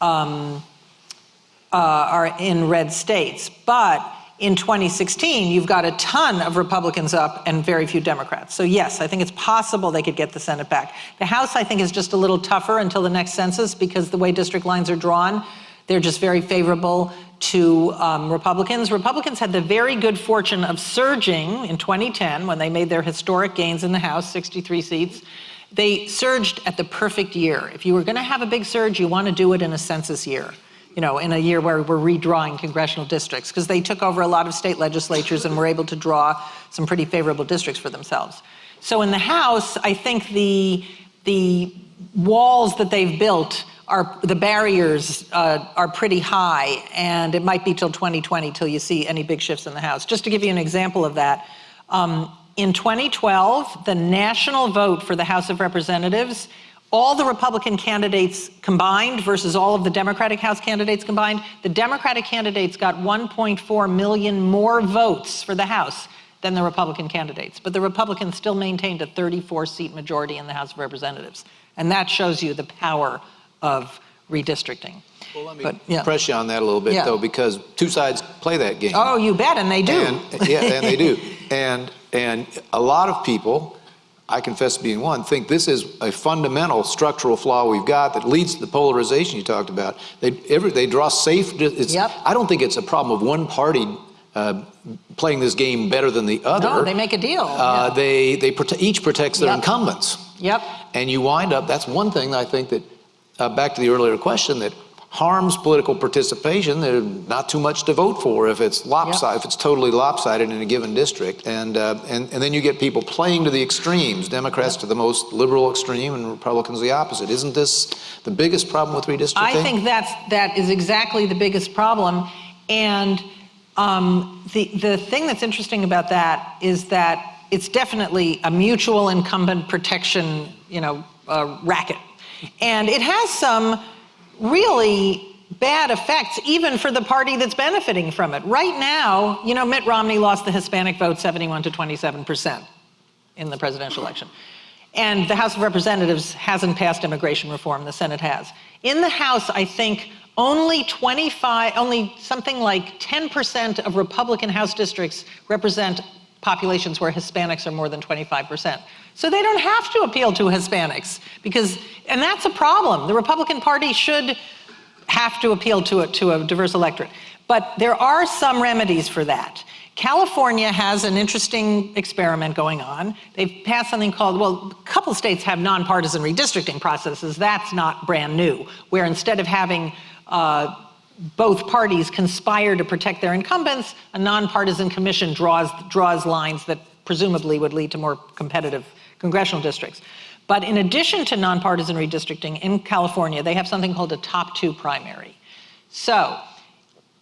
Speaker 2: um, uh, are in red states. But in 2016, you've got a ton of Republicans up and very few Democrats. So yes, I think it's possible they could get the Senate back. The House, I think, is just a little tougher until the next census because the way district lines are drawn, they're just very favorable to um, Republicans. Republicans had the very good fortune of surging in 2010 when they made their historic gains in the House, 63 seats. They surged at the perfect year. If you were going to have a big surge, you want to do it in a census year you know, in a year where we're redrawing congressional districts, because they took over a lot of state legislatures and were able to draw some pretty favorable districts for themselves. So in the House, I think the, the walls that they've built are, the barriers uh, are pretty high, and it might be till 2020 till you see any big shifts in the House. Just to give you an example of that, um, in 2012, the national vote for the House of Representatives all the Republican candidates combined versus all of the Democratic House candidates combined, the Democratic candidates got 1.4 million more votes for the House than the Republican candidates. But the Republicans still maintained a 34 seat majority in the House of Representatives. And that shows you the power of redistricting.
Speaker 1: Well, let me
Speaker 2: But, yeah.
Speaker 1: press you on that a little bit,
Speaker 2: Yeah.
Speaker 1: though, because two sides play that game.
Speaker 2: Oh, you bet, and they do.
Speaker 1: And, yeah, and they do. [laughs] And, and a lot of people, I confess to being one, think this is a fundamental structural flaw we've got that leads to the polarization you talked about. They, every, they draw safe, it's,
Speaker 2: Yep.
Speaker 1: I don't think it's a problem of one party uh, playing this game better than the other.
Speaker 2: No, they make a deal.
Speaker 1: Uh,
Speaker 2: Yeah.
Speaker 1: They, they prote- each protects their
Speaker 2: Yep.
Speaker 1: incumbents.
Speaker 2: Yep.
Speaker 1: And you wind up, that's one thing I think that, uh, back to the earlier question, that harms political participation. There's not too much to vote for if it's lopsided, if it's totally lopsided in a given district. And, uh, and, and then you get people playing to the extremes, Democrats to the most liberal extreme and Republicans the opposite. Isn't this the biggest problem with redistricting?
Speaker 2: I think that's, that is exactly the biggest problem. And um, the, the thing that's interesting about that is that it's definitely a mutual incumbent protection, you know, uh, racket. And it has some really bad effects even for the party that's benefiting from it. Right now, you know, Mitt Romney lost the Hispanic vote 71 to 27% in the presidential election. And the House of Representatives hasn't passed immigration reform, the Senate has. In the House, I think only 25, only something like 10% of Republican House districts represent populations where Hispanics are more than 25%. So they don't have to appeal to Hispanics because, and that's a problem. The Republican Party should have to appeal to a, to a diverse electorate. But there are some remedies for that. California has an interesting experiment going on. They've passed something called, well, a couple states have nonpartisan redistricting processes. That's not brand new, where instead of having uh, both parties conspire to protect their incumbents, a nonpartisan commission draws, draws lines that presumably would lead to more competitive congressional districts. But in addition to nonpartisan redistricting in California, they have something called a top two primary. So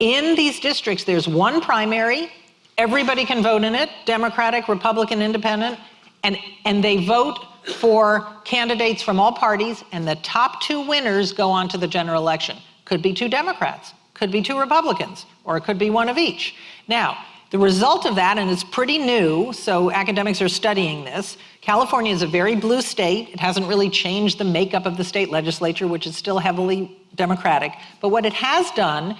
Speaker 2: in these districts, there's one primary, everybody can vote in it, Democratic, Republican, Independent, and, and they vote for candidates from all parties, and the top two winners go on to the general election. Could be two Democrats, could be two Republicans, or it could be one of each. Now, the result of that, and it's pretty new, so academics are studying this, California is a very blue state. It hasn't really changed the makeup of the state legislature, which is still heavily Democratic. But what it has done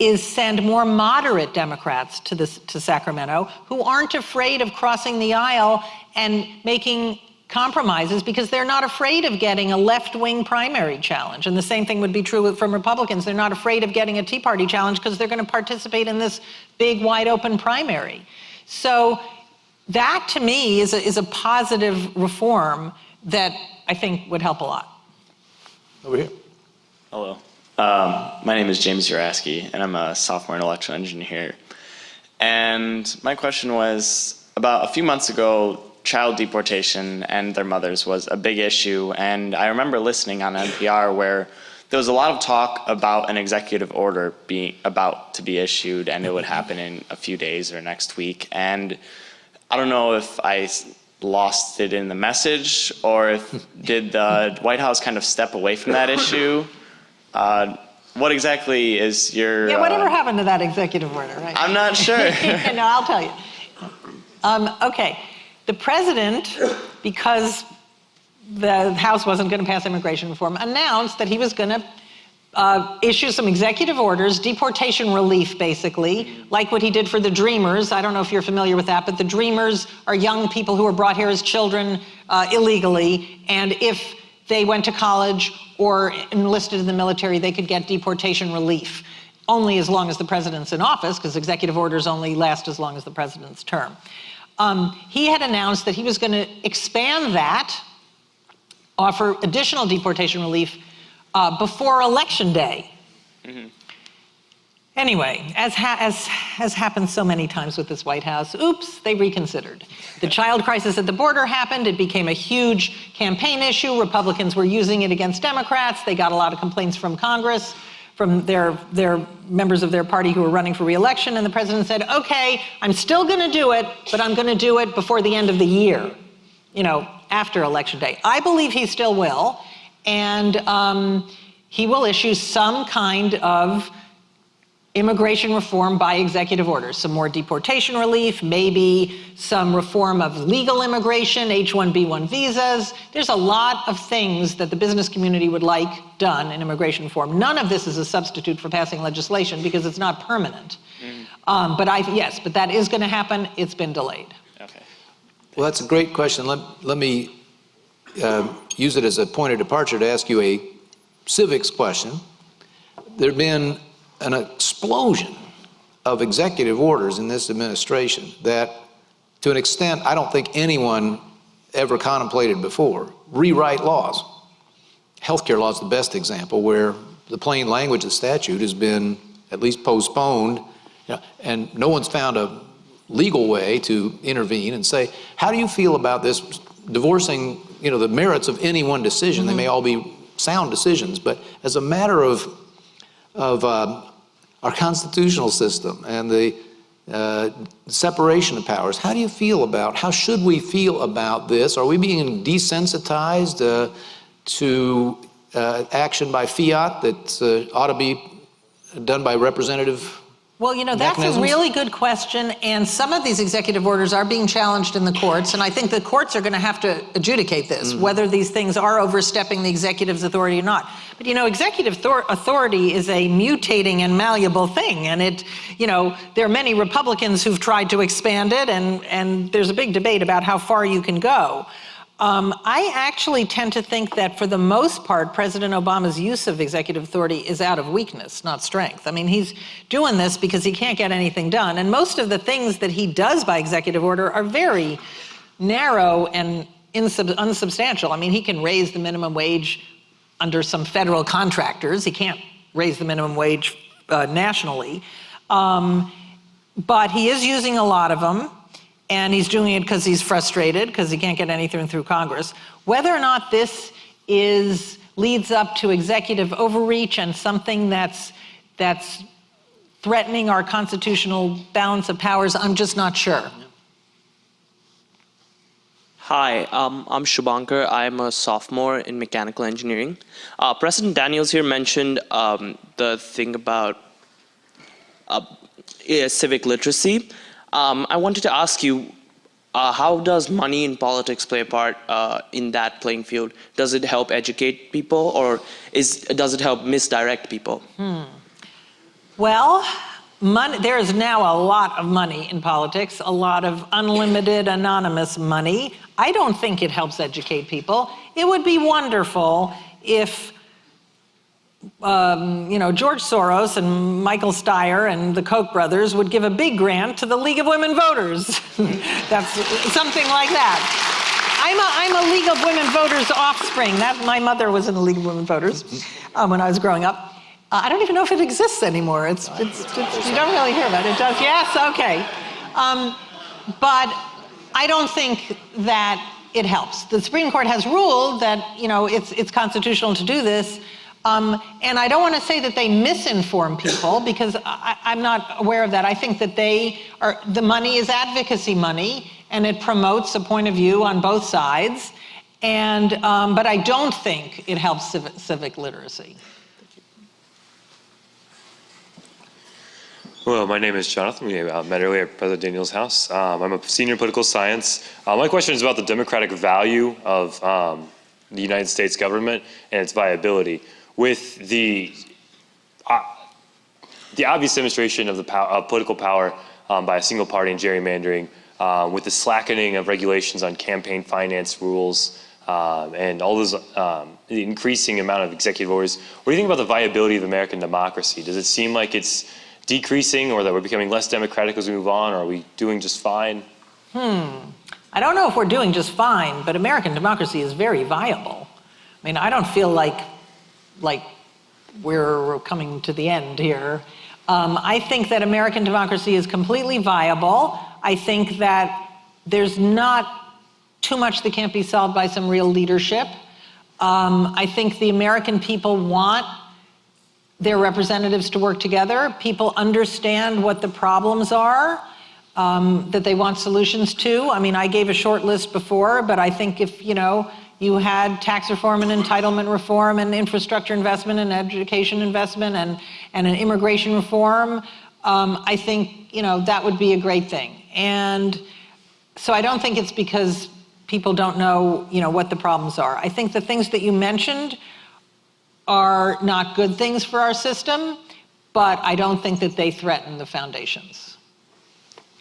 Speaker 2: is send more moderate Democrats to, this, to Sacramento who aren't afraid of crossing the aisle and making compromises because they're not afraid of getting a left-wing primary challenge. And the same thing would be true from Republicans. They're not afraid of getting a Tea Party challenge because they're going to participate in this big, wide-open primary. So that, to me, is a, is a positive reform that I think would help a lot.
Speaker 1: Over here.
Speaker 6: Hello. Um, my name is James Uraski, and I'm a sophomore in electrical engineering here. And my question was, about a few months ago, child deportation and their mothers was a big issue. And I remember listening on NPR where there was a lot of talk about an executive order being about to be issued, and it would happen in a few days or next week. And I don't know if I lost it in the message or if [laughs] did the White House kind of step away from that issue. Uh, what exactly is your?
Speaker 2: Yeah, whatever
Speaker 6: uh,
Speaker 2: happened to that executive order, right?
Speaker 6: I'm not sure. [laughs]
Speaker 2: no, I'll tell you. Um, okay, the president, because the House wasn't going to pass immigration reform, announced that he was going to uh, issue some executive orders, deportation relief, basically, like what he did for the Dreamers. I don't know if you're familiar with that, but the Dreamers are young people who were brought here as children uh, illegally, and if they went to college or enlisted in the military, they could get deportation relief only as long as the president's in office, because executive orders only last as long as the president's term. Um, he had announced that he was going to expand that, offer additional deportation relief uh, before election day. Mm -hmm. Anyway, as, ha as has happened so many times with this White House, oops, they reconsidered. The child crisis at the border happened. It became a huge campaign issue. Republicans were using it against Democrats. They got a lot of complaints from Congress, from their, their members of their party who were running for reelection. And the president said, okay, I'm still going to do it, but I'm going to do it before the end of the year, you know, after election day. I believe he still will. And um, he will issue some kind of immigration reform by executive order, some more deportation relief, maybe some reform of legal immigration, H-1B1 visas. There's a lot of things that the business community would like done in immigration reform. None of this is a substitute for passing legislation because it's not permanent. Mm. Um, but I, yes, but that is going to happen. It's been delayed.
Speaker 6: Okay.
Speaker 1: Well, that's a great question. Let, let me uh, use it as a point of departure to ask you a civics question. There have been an explosion of executive orders in this administration that, to an extent I don't think anyone ever contemplated before, rewrite laws. Healthcare law is the best example where the plain language of the statute has been at least postponed, you know, and no one's found a legal way to intervene and say, how do you feel about this divorcing, you know, the merits of any one decision? Mm -hmm. They may all be sound decisions, but as a matter of of uh, our constitutional system and the uh, separation of powers. How do you feel about, how should we feel about this? Are we being desensitized uh, to uh, action by fiat that uh, ought to be done by representative
Speaker 2: well, you know, that's a really good question, and some of these executive orders are being challenged in the courts, and I think the courts are going to have to adjudicate this, mm. whether these things are overstepping the executive's authority or not. But, you know, executive authority is a mutating and malleable thing, and it, you know, there are many Republicans who've tried to expand it, and, and there's a big debate about how far you can go. Um, I actually tend to think that for the most part, President Obama's use of executive authority is out of weakness, not strength. I mean, he's doing this because he can't get anything done. And most of the things that he does by executive order are very narrow and unsubstantial. I mean, he can raise the minimum wage under some federal contractors. He can't raise the minimum wage uh, nationally. Um, but he is using a lot of them and he's doing it because he's frustrated because he can't get anything through Congress. Whether or not this is leads up to executive overreach and something that's that's threatening our constitutional balance of powers, I'm just not sure.
Speaker 7: Hi, um, I'm Shubhankar. I'm a sophomore in mechanical engineering. Uh, President Daniels here mentioned um, the thing about uh, civic literacy. Um, I wanted to ask you, uh, how does money in politics play a part uh, in that playing field? Does it help educate people or is, does it help misdirect people?
Speaker 2: Hmm. Well, there is now a lot of money in politics, a lot of unlimited anonymous money. I don't think it helps educate people. It would be wonderful if um, you know, George Soros and Michael Steyer and the Koch brothers would give a big grant to the League of Women Voters. [laughs] That's something like that. I'm a, I'm a League of Women Voters offspring. That, my mother was in the League of Women Voters um, when I was growing up. Uh, I don't even know if it exists anymore. It's, it's, it's, you don't really hear about it. It does, yes, okay. Um, but I don't think that it helps. The Supreme Court has ruled that, you know, it's, it's constitutional to do this, um, and I don't want to say that they misinform people because I, am not aware of that. I think that they are, the money is advocacy money and it promotes a point of view on both sides. And, um, but I don't think it helps civic, civic literacy.
Speaker 8: Hello, my name is Jonathan. We uh, met earlier at President Daniels' house. Um, I'm a senior political science. Uh, my question is about the democratic value of um, the United States government and its viability with the uh, the obvious demonstration of the power, of political power um, by a single party and gerrymandering, uh, with the slackening of regulations on campaign finance rules, um, and all those um, the increasing amount of executive orders. What do you think about the viability of American democracy? Does it seem like it's decreasing, or that we're becoming less democratic as we move on, or are we doing just fine?
Speaker 2: Hmm. I don't know if we're doing just fine, but American democracy is very viable. I mean, I don't feel like like we're coming to the end here. Um, I think that American democracy is completely viable. I think that there's not too much that can't be solved by some real leadership. Um, I think the American people want their representatives to work together. People understand what the problems are um, that they want solutions to. I mean, I gave a short list before, but I think if, you know, you had tax reform and entitlement reform and infrastructure investment and education investment and, and an immigration reform. Um, I think, you know, that would be a great thing. And so I don't think it's because people don't know, you know, what the problems are. I think the things that you mentioned are not good things for our system, but I don't think that they threaten the foundations.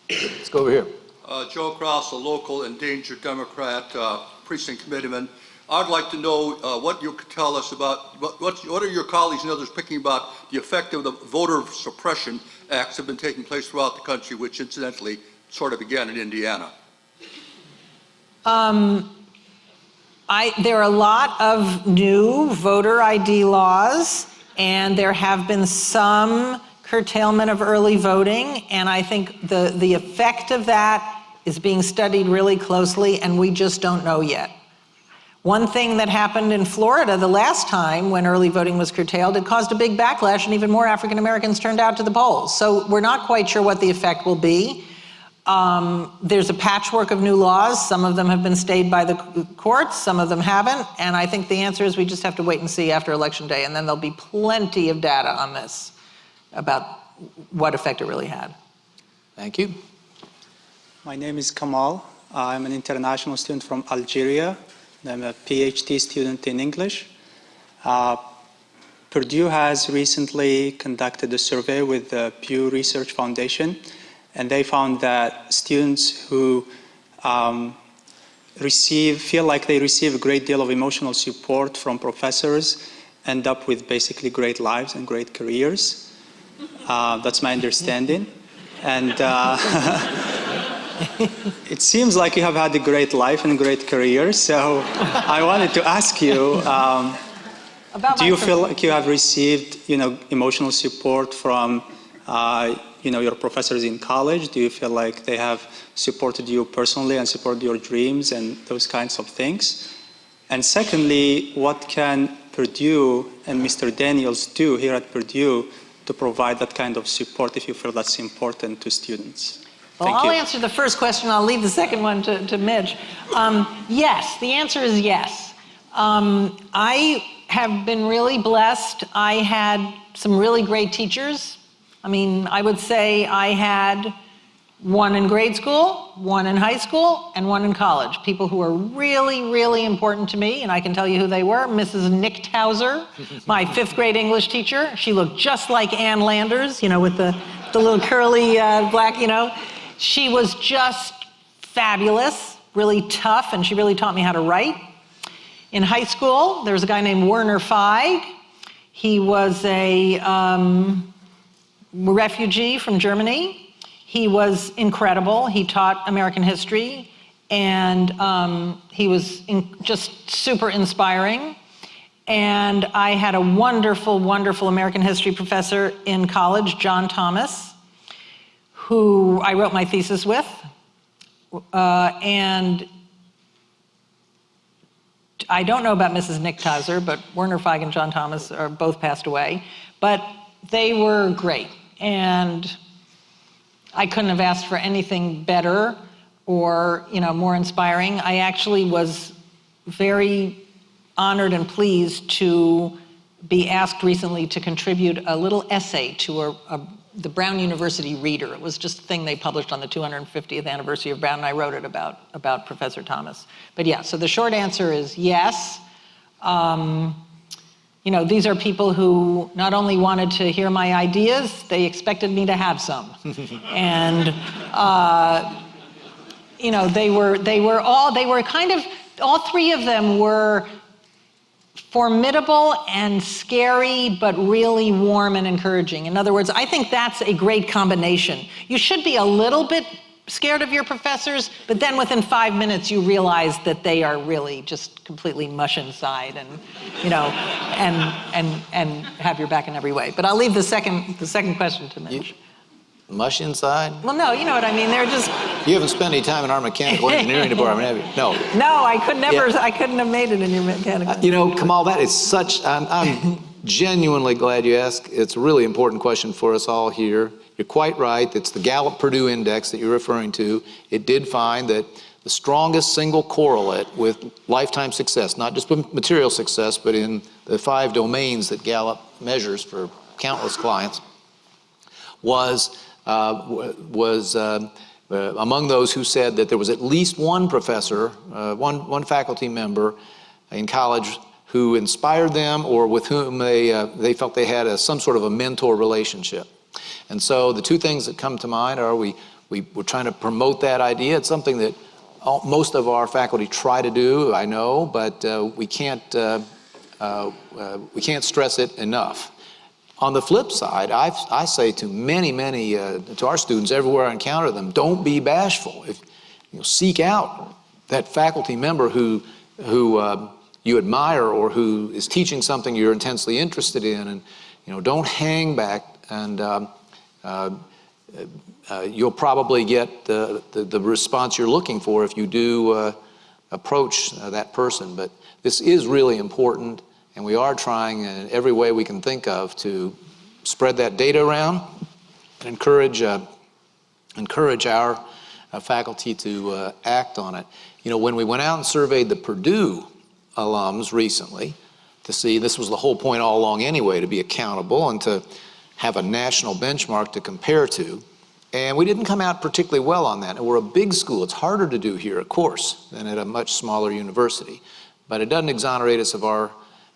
Speaker 1: Let's go over here.
Speaker 9: Uh, Joe Cross, a local endangered Democrat, uh, precinct committeeman. I'd like to know uh, what you could tell us about, what, what, are your colleagues and others picking about the effect of the voter suppression acts that have been taking place throughout the country, which incidentally sort of began in Indiana?
Speaker 2: Um, I, there are a lot of new voter ID laws, and there have been some curtailment of early voting, and I think the, the effect of that is being studied really closely, and we just don't know yet. One thing that happened in Florida the last time when early voting was curtailed, it caused a big backlash, and even more African Americans turned out to the polls. So we're not quite sure what the effect will be. Um, there's a patchwork of new laws. Some of them have been stayed by the courts, some of them haven't. And I think the answer is we just have to wait and see after Election Day, and then there'll be plenty of data on this about what effect it really had.
Speaker 1: Thank you.
Speaker 10: My name is Kamal. I'm an international student from Algeria. I'm a PhD student in English. Uh, Purdue has recently conducted a survey with the Pew Research Foundation, and they found that students who um, receive, feel like they receive a great deal of emotional support from professors, end up with basically great lives and great careers. Uh, that's my understanding. And uh, [laughs] [laughs] it seems like you have had a great life and a great career. So I wanted to ask you, um,
Speaker 2: About
Speaker 10: do you feel like you have received, you know, emotional support from, uh, you know, your professors in college? Do you feel like they have supported you personally and supported your dreams and those kinds of things? And secondly, what can Purdue and Mr. Daniels do here at Purdue to provide that kind of support if you feel that's important to students?
Speaker 2: Well,
Speaker 10: Thank
Speaker 2: I'll
Speaker 10: you.
Speaker 2: answer the first question. I'll leave the second one to, to Mitch. Um, yes, the answer is yes. Um, I have been really blessed. I had some really great teachers. I mean, I would say I had one in grade school, one in high school, and one in college. People who were really, really important to me, and I can tell you who they were. Mrs. Nichthauser, my fifth grade English teacher. She looked just like Ann Landers, you know, with the, the little curly uh, black, you know. She was just fabulous, really tough, and she really taught me how to write. In high school, there was a guy named Werner Feig. He was a um, refugee from Germany. He was incredible. He taught American history, and um, he was in, just super inspiring. And I had a wonderful, wonderful American history professor in college, John Thomas, who I wrote my thesis with. Uh, and I don't know about Mrs. Nick Nichthauser, but Werner Feig and John Thomas are both passed away. But they were great. And I couldn't have asked for anything better or, you know, more inspiring. I actually was very honored and pleased to be asked recently to contribute a little essay to a, a, the Brown University Reader. It was just a thing they published on the 250th anniversary of Brown, and I wrote it about, about Professor Thomas. But yeah, so the short answer is yes. Um, you know, these are people who not only wanted to hear my ideas, they expected me to have some. [laughs] and, uh, you know, they were, they were all, they were kind of, all three of them were formidable and scary, but really warm and encouraging. In other words, I think that's a great combination. You should be a little bit scared of your professors, but then within five minutes you realize that they are really just completely mush inside and, you know, and, and, and have your back in every way. But I'll leave the second, the second question to Mitch.
Speaker 1: Mush inside?
Speaker 2: Well, no, you know what I mean. They're just,
Speaker 1: You haven't spent any time in our mechanical [laughs] engineering department, have you? No.
Speaker 2: no, I could never,
Speaker 1: Yeah.
Speaker 2: I couldn't have made it in your mechanical.
Speaker 1: You know, Kamal, that is such, I'm, I'm [laughs] genuinely glad you asked. It's a really important question for us all here. You're quite right. It's the Gallup Purdue Index that you're referring to. It did find that the strongest single correlate with lifetime success, not just with material success, but in the five domains that Gallup measures for countless clients, was, uh, was um, uh, among those who said that there was at least one professor, uh, one, one faculty member in college who inspired them or with whom they, uh, they felt they had a, some sort of a mentor relationship. And so the two things that come to mind are we, we, we're trying to promote that idea. It's something that all, most of our faculty try to do, I know, but uh, we, can't, uh, uh, uh, we can't stress it enough. On the flip side, I, I say to many, many, uh, to our students everywhere I encounter them, don't be bashful. If, you know, seek out that faculty member who, who uh, you admire or who is teaching something you're intensely interested in, and you know, don't hang back. And um, uh, uh, you'll probably get the, the, the response you're looking for if you do uh, approach uh, that person. But this is really important, and we are trying in every way we can think of to spread that data around and encourage, uh, encourage our uh, faculty to uh, act on it. You know, when we went out and surveyed the Purdue alums recently to see, this was the whole point all along anyway, to be accountable and to have a national benchmark to compare to. And we didn't come out particularly well on that. And we're a big school. It's harder to do here, of course, than at a much smaller university. But it doesn't exonerate us of our,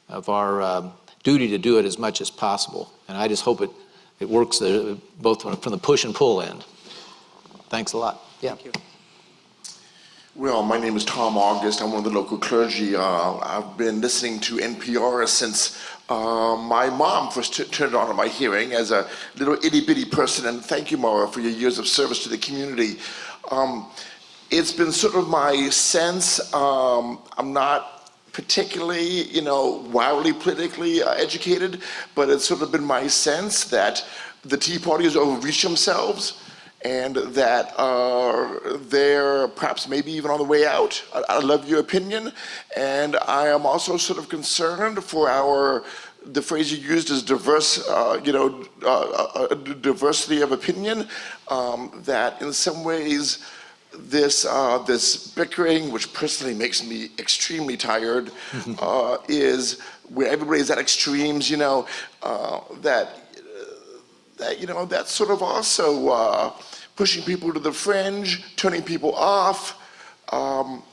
Speaker 1: of our um, duty to do it as much as possible. And I just hope it, it works uh, both from from the push and pull end. Thanks a lot. Yeah.
Speaker 11: Well, my name is Tom August. I'm one of the local clergy. Uh, I've been listening to NPR since uh, my mom first t- turned on my hearing as a little itty bitty person. And thank you, Mara, for your years of service to the community. Um, it's been sort of my sense. Um, I'm not particularly, you know, wildly politically uh, educated, but it's sort of been my sense that the Tea Party has overreached themselves and that uh, they're perhaps maybe even on the way out. I, I love your opinion, and I am also sort of concerned for our the phrase you used is diverse, uh, you know, uh, uh, diversity of opinion. Um, that in some ways, this uh, this bickering, which personally makes me extremely tired, [laughs] uh, is where everybody's at extremes. You know, uh, that that you know that's sort of also uh, pushing people to the fringe, turning people off. Um,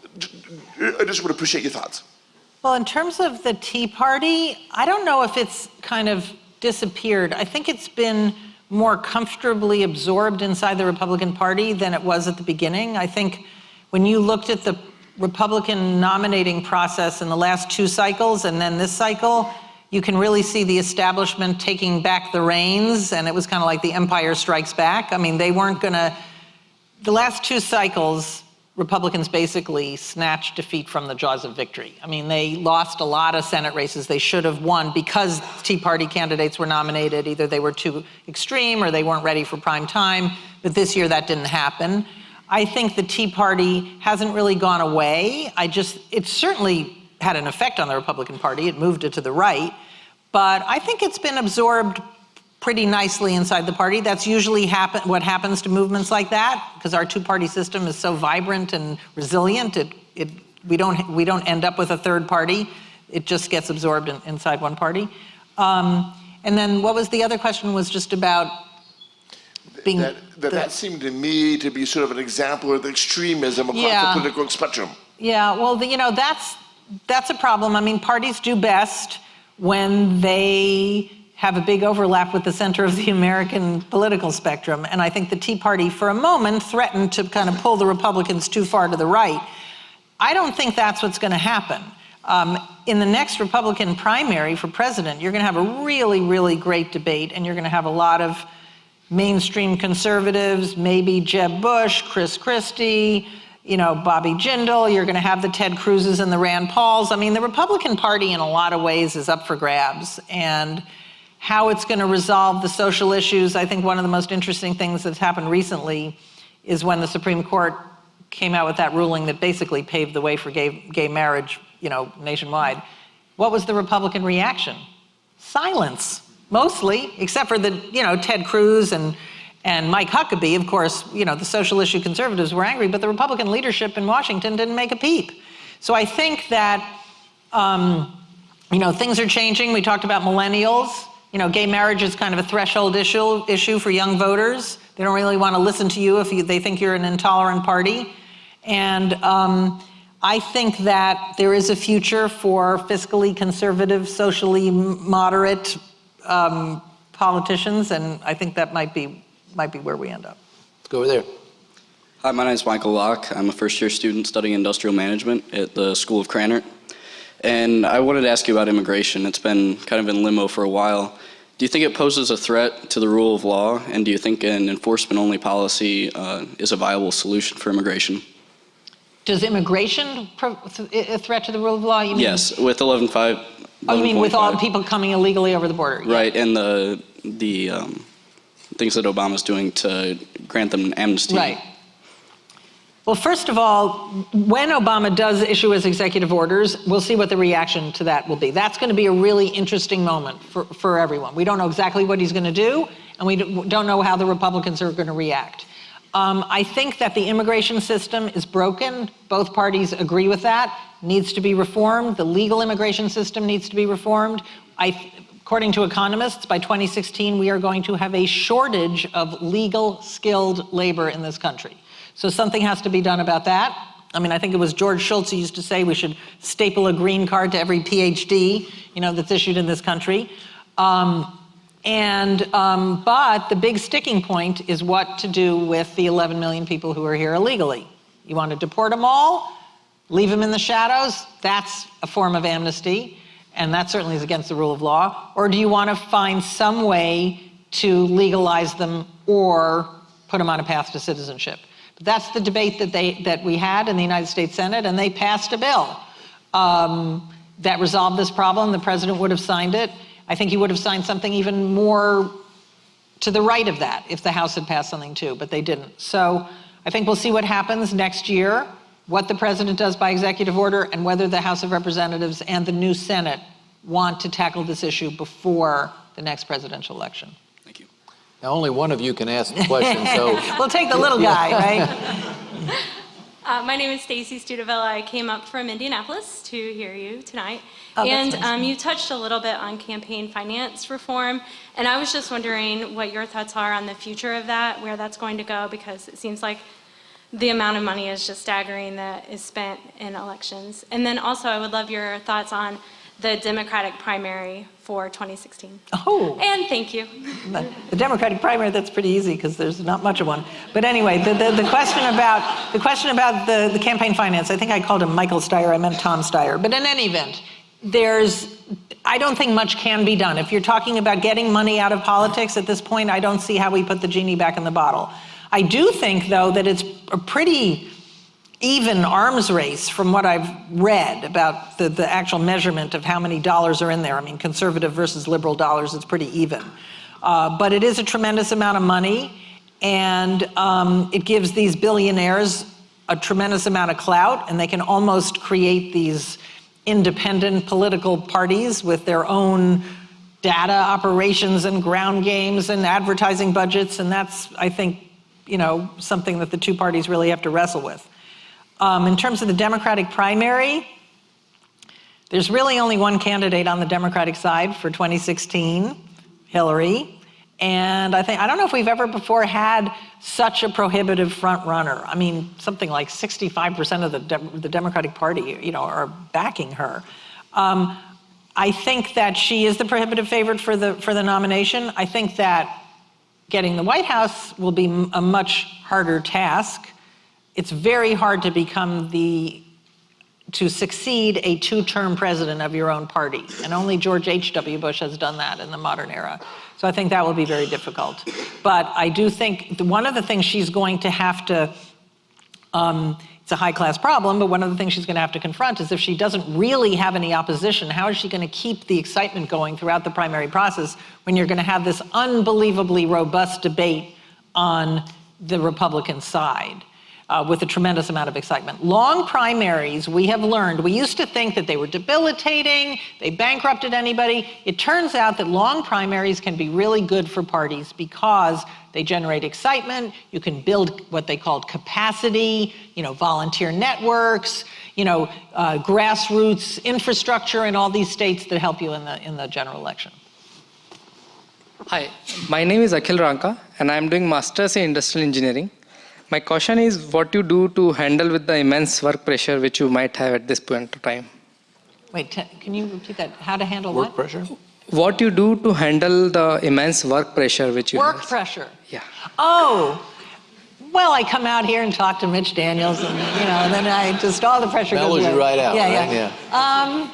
Speaker 11: I just would appreciate your thoughts.
Speaker 2: Well, in terms of the Tea Party, I don't know if it's kind of disappeared. I think it's been more comfortably absorbed inside the Republican Party than it was at the beginning. I think when you looked at the Republican nominating process in the last two cycles and then this cycle, you can really see the establishment taking back the reins, and it was kind of like the Empire Strikes Back. I mean, they weren't to. The last two cycles, Republicans basically snatched defeat from the jaws of victory. I mean, they lost a lot of Senate races they should have won because Tea Party candidates were nominated. Either they were too extreme or they weren't ready for prime time. But this year that didn't happen. I think the Tea Party hasn't really gone away. I just, it certainly had an effect on the Republican Party. It moved it to the right. But I think it's been absorbed pretty nicely inside the party. That's usually happen, what happens to movements like that because our two-party system is so vibrant and resilient. It, it, we, don't, we don't end up with a third party. It just gets absorbed in, inside one party. Um, and then what was the other question was just about being...
Speaker 11: That, that,
Speaker 2: the,
Speaker 11: that seemed to me to be sort of an example of the extremism across
Speaker 2: Yeah.
Speaker 11: the political spectrum.
Speaker 2: Yeah, well, the, you know, that's, that's a problem. I mean, parties do best when they have a big overlap with the center of the American political spectrum. And I think the Tea Party, for a moment, threatened to kind of pull the Republicans too far to the right. I don't think that's what's going to happen. Um, in the next Republican primary for president, you're going to have a really, really great debate, and you're going to have a lot of mainstream conservatives, maybe Jeb Bush, Chris Christie, you know, Bobby Jindal, you're going to have the Ted Cruzes and the Rand Pauls. I mean, the Republican Party in a lot of ways is up for grabs. And how it's going to resolve the social issues, I think one of the most interesting things that's happened recently is when the Supreme Court came out with that ruling that basically paved the way for gay, gay marriage, you know, nationwide. What was the Republican reaction? Silence, mostly, except for the, you know, Ted Cruz and and Mike Huckabee, of course, you know, the social issue conservatives were angry, but the Republican leadership in Washington didn't make a peep. So I think that, um, you know, things are changing. We talked about millennials. You know, gay marriage is kind of a threshold issue, issue for young voters. They don't really want to listen to you if you, they think you're an intolerant party. And um, I think that there is a future for fiscally conservative, socially moderate um, politicians, and I think that might be might be where we end up.
Speaker 1: Let's go over there.
Speaker 12: Hi, my name is Michael Locke. I'm a first year student studying industrial management at the School of Krannert. And I wanted to ask you about immigration. It's been kind of in limbo for a while. Do you think it poses a threat to the rule of law? And do you think an enforcement only policy uh, is a viable solution for immigration?
Speaker 2: Does immigration a threat to the rule of law? You mean,
Speaker 12: Yes, with 11.5.
Speaker 2: Oh, you mean with all
Speaker 12: the
Speaker 2: people coming illegally over the border? Yeah.
Speaker 12: Right, and the, the um, things that Obama's doing to grant them amnesty.
Speaker 2: Right. Well, first of all, when Obama does issue his executive orders, we'll see what the reaction to that will be. That's going to be a really interesting moment for, for everyone. We don't know exactly what he's going to do, and we don't know how the Republicans are going to react. Um, I think that the immigration system is broken. Both parties agree with that. Needs to be reformed. The legal immigration system needs to be reformed. I, according to economists, by 2016, we are going to have a shortage of legal skilled labor in this country. So something has to be done about that. I mean, I think it was George Shultz who used to say we should staple a green card to every PhD, you know, that's issued in this country. Um, and, um, but the big sticking point is what to do with the 11 million people who are here illegally. You want to deport them all, leave them in the shadows? That's a form of amnesty, and that certainly is against the rule of law. Or do you want to find some way to legalize them or put them on a path to citizenship? That's the debate that they that we had in the United States Senate, and they passed a bill um, that resolved this problem. The president would have signed it. I think he would have signed something even more to the right of that if the House had passed something too, but they didn't. So I think we'll see what happens next year, what the president does by executive order, and whether the House of Representatives and the new Senate want to tackle this issue before the next presidential election.
Speaker 12: Thank you.
Speaker 1: Now, only one of you can ask the question, so. [laughs]
Speaker 2: We'll take the little guy, [laughs] right?
Speaker 13: Uh, my name is Stacy Studevilla. I came up from Indianapolis to hear you tonight.
Speaker 2: Oh,
Speaker 13: and
Speaker 2: nice.
Speaker 13: um, you touched a little bit on campaign finance reform. And I was just wondering what your thoughts are on the future of that, where that's going to go, because it seems like the amount of money is just staggering that is spent in elections. And then also, I would love your thoughts on the Democratic primary for 2016.
Speaker 2: Oh.
Speaker 13: And thank you.
Speaker 2: The Democratic primary, that's pretty easy because there's not much of one. But anyway, the, the, the question about, the question about the, the campaign finance, I think I called him Michael Steyer, I meant Tom Steyer. But in any event, there's, I don't think much can be done. If you're talking about getting money out of politics at this point, I don't see how we put the genie back in the bottle. I do think, though, that it's a pretty even arms race from what I've read about the, the actual measurement of how many dollars are in there. I mean, conservative versus liberal dollars, it's pretty even. Uh, but it is a tremendous amount of money, and um, it gives these billionaires a tremendous amount of clout, and they can almost create these independent political parties with their own data operations and ground games and advertising budgets, and that's, I think, you know, something that the two parties really have to wrestle with. Um, in terms of the Democratic primary, there's really only one candidate on the Democratic side for 2016, Hillary. And I think, I don't know if we've ever before had such a prohibitive front runner. I mean, something like 65% of the, De- the Democratic Party, you know, are backing her. Um, I think that she is the prohibitive favorite for the, for the nomination. I think that getting the White House will be a much harder task. It's very hard to become the to succeed a two-term president of your own party. And only George H.W. Bush has done that in the modern era. So I think that will be very difficult. But I do think one of the things she's going to have to, um, it's a high-class problem, but one of the things she's going to have to confront is if she doesn't really have any opposition, how is she going to keep the excitement going throughout the primary process when you're going to have this unbelievably robust debate on the Republican side? Uh, with a tremendous amount of excitement. Long primaries, we have learned, we used to think that they were debilitating, they bankrupted anybody. It turns out that long primaries can be really good for parties because they generate excitement, you can build what they called capacity, you know, volunteer networks, you know, uh, grassroots infrastructure in all these states that help you in the, in the general election.
Speaker 14: Hi, my name is Akhil Ranka and I am doing Masters in Industrial Engineering. My question is what you do to handle with the immense work pressure which you might have at this point of time.
Speaker 2: Wait, can you repeat that? How to handle
Speaker 1: Work
Speaker 2: what?
Speaker 1: pressure?
Speaker 14: What you do to handle the immense work pressure which you
Speaker 2: Work
Speaker 14: have?
Speaker 2: pressure.
Speaker 14: Yeah.
Speaker 2: Oh, well, I come out here and talk to Mitch Daniels, and you know, and then I just all the pressure
Speaker 1: Mellows
Speaker 2: goes
Speaker 1: you right out,
Speaker 2: Yeah,
Speaker 1: right?
Speaker 2: yeah. Um,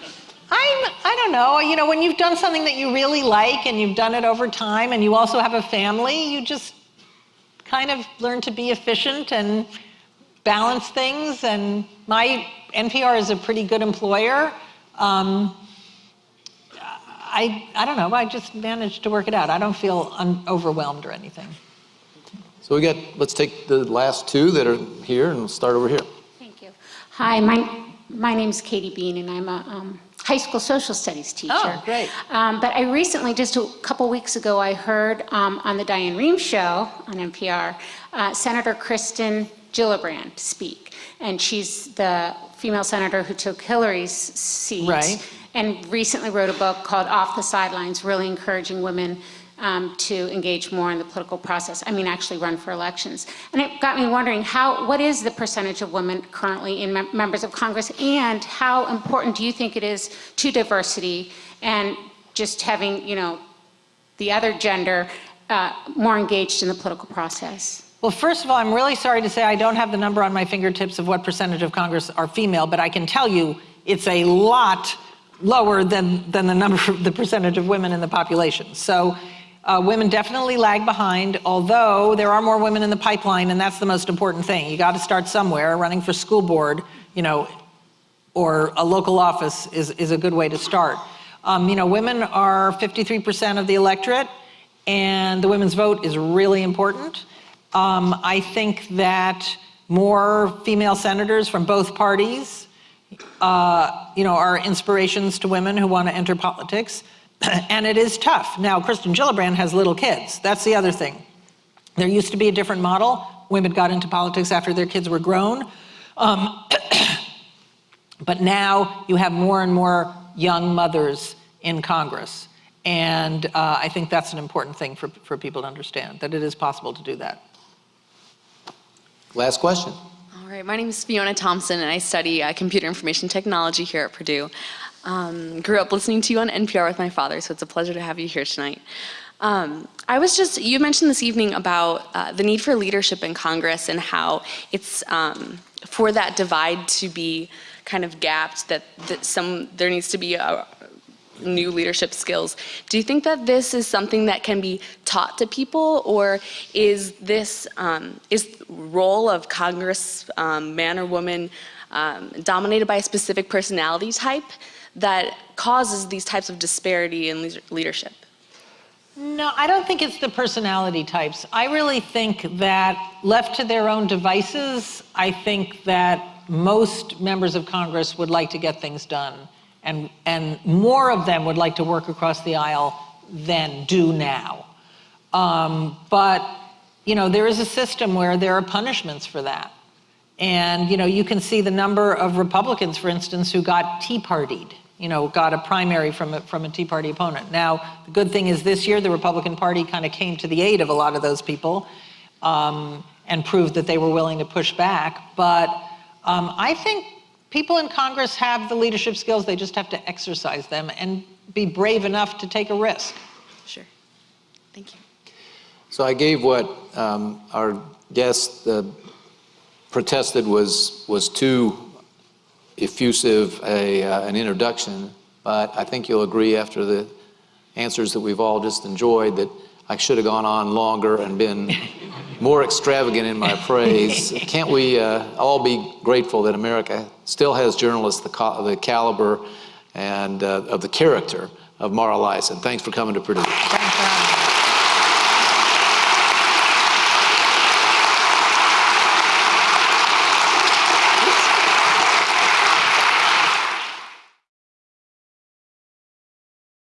Speaker 2: I'm, I don't know. You know, when you've done something that you really like and you've done it over time, and you also have a family, you just kind of learn to be efficient and balance things. And my NPR is a pretty good employer. Um, I, I don't know. I just managed to work it out. I don't feel un- overwhelmed or anything.
Speaker 1: So we got, let's take the last two that are here and start over here.
Speaker 15: Thank you. Hi, my, my name is Katie Bean, and I'm a um, high school social studies teacher.
Speaker 2: Oh, great.
Speaker 15: Um, but I recently, just a couple weeks ago, I heard um, on the Diane Rehm show on NPR, uh, Senator Kirsten Gillibrand speak. And she's the female senator who took Hillary's seat.
Speaker 2: Right.
Speaker 15: And recently wrote a book called Off the Sidelines, really encouraging women um, to engage more in the political process. I mean, actually run for elections. And it got me wondering how, what is the percentage of women currently in mem- members of Congress, and how important do you think it is to diversity and just having, you know, the other gender uh, more engaged in the political process?
Speaker 2: Well, first of all, I'm really sorry to say I don't have the number on my fingertips of what percentage of Congress are female, but I can tell you it's a lot lower than, than the number, the percentage of women in the population. So uh, women definitely lag behind, although there are more women in the pipeline, and that's the most important thing. You got to start somewhere. Running for school board, you know, or a local office is, is a good way to start. Um, you know, women are 53% of the electorate, and the women's vote is really important. Um, I think that more female senators from both parties, uh, you know, are inspirations to women who want to enter politics. [coughs] and it is tough. Now, Kirsten Gillibrand has little kids. That's the other thing. There used to be a different model. Women got into politics after their kids were grown. Um, [coughs] but now you have more and more young mothers in Congress. And uh, I think that's an important thing for, for people to understand, that it is possible to do that.
Speaker 1: Last question.
Speaker 16: All right, my name is Fiona Thompson, and I study uh, computer information technology here at Purdue. Um, grew up listening to you on NPR with my father, so it's a pleasure to have you here tonight. Um, I was just, you mentioned this evening about uh, the need for leadership in Congress and how it's um, for that divide to be kind of gapped, that, that some, there needs to be a, new leadership skills. Do you think that this is something that can be taught to people or is this, um, is role of Congress um, man or woman um, dominated by a specific personality type that causes these types of disparity in leadership?
Speaker 2: No, I don't think it's the personality types. I really think that left to their own devices, I think that most members of Congress would like to get things done. And, and more of them would like to work across the aisle than do now. Um, but, you know, there is a system where there are punishments for that. And, you know, you can see the number of Republicans, for instance, who got Tea Partied you know, got a primary from a, from a Tea Party opponent. Now, the good thing is this year the Republican Party kind of came to the aid of a lot of those people um, and proved that they were willing to push back. But um, I think people in Congress have the leadership skills, they just have to exercise them and be brave enough to take a risk.
Speaker 16: Sure. Thank you.
Speaker 1: So I gave what um, our guest uh, protested was, was too effusive a, uh, an introduction, but I think you'll agree after the answers that we've all just enjoyed that I should have gone on longer and been [laughs] more extravagant in my praise. [laughs] Can't we uh, all be grateful that America still has journalists the, the caliber and uh, of the character of Mara Liasson? Thanks for coming to Purdue.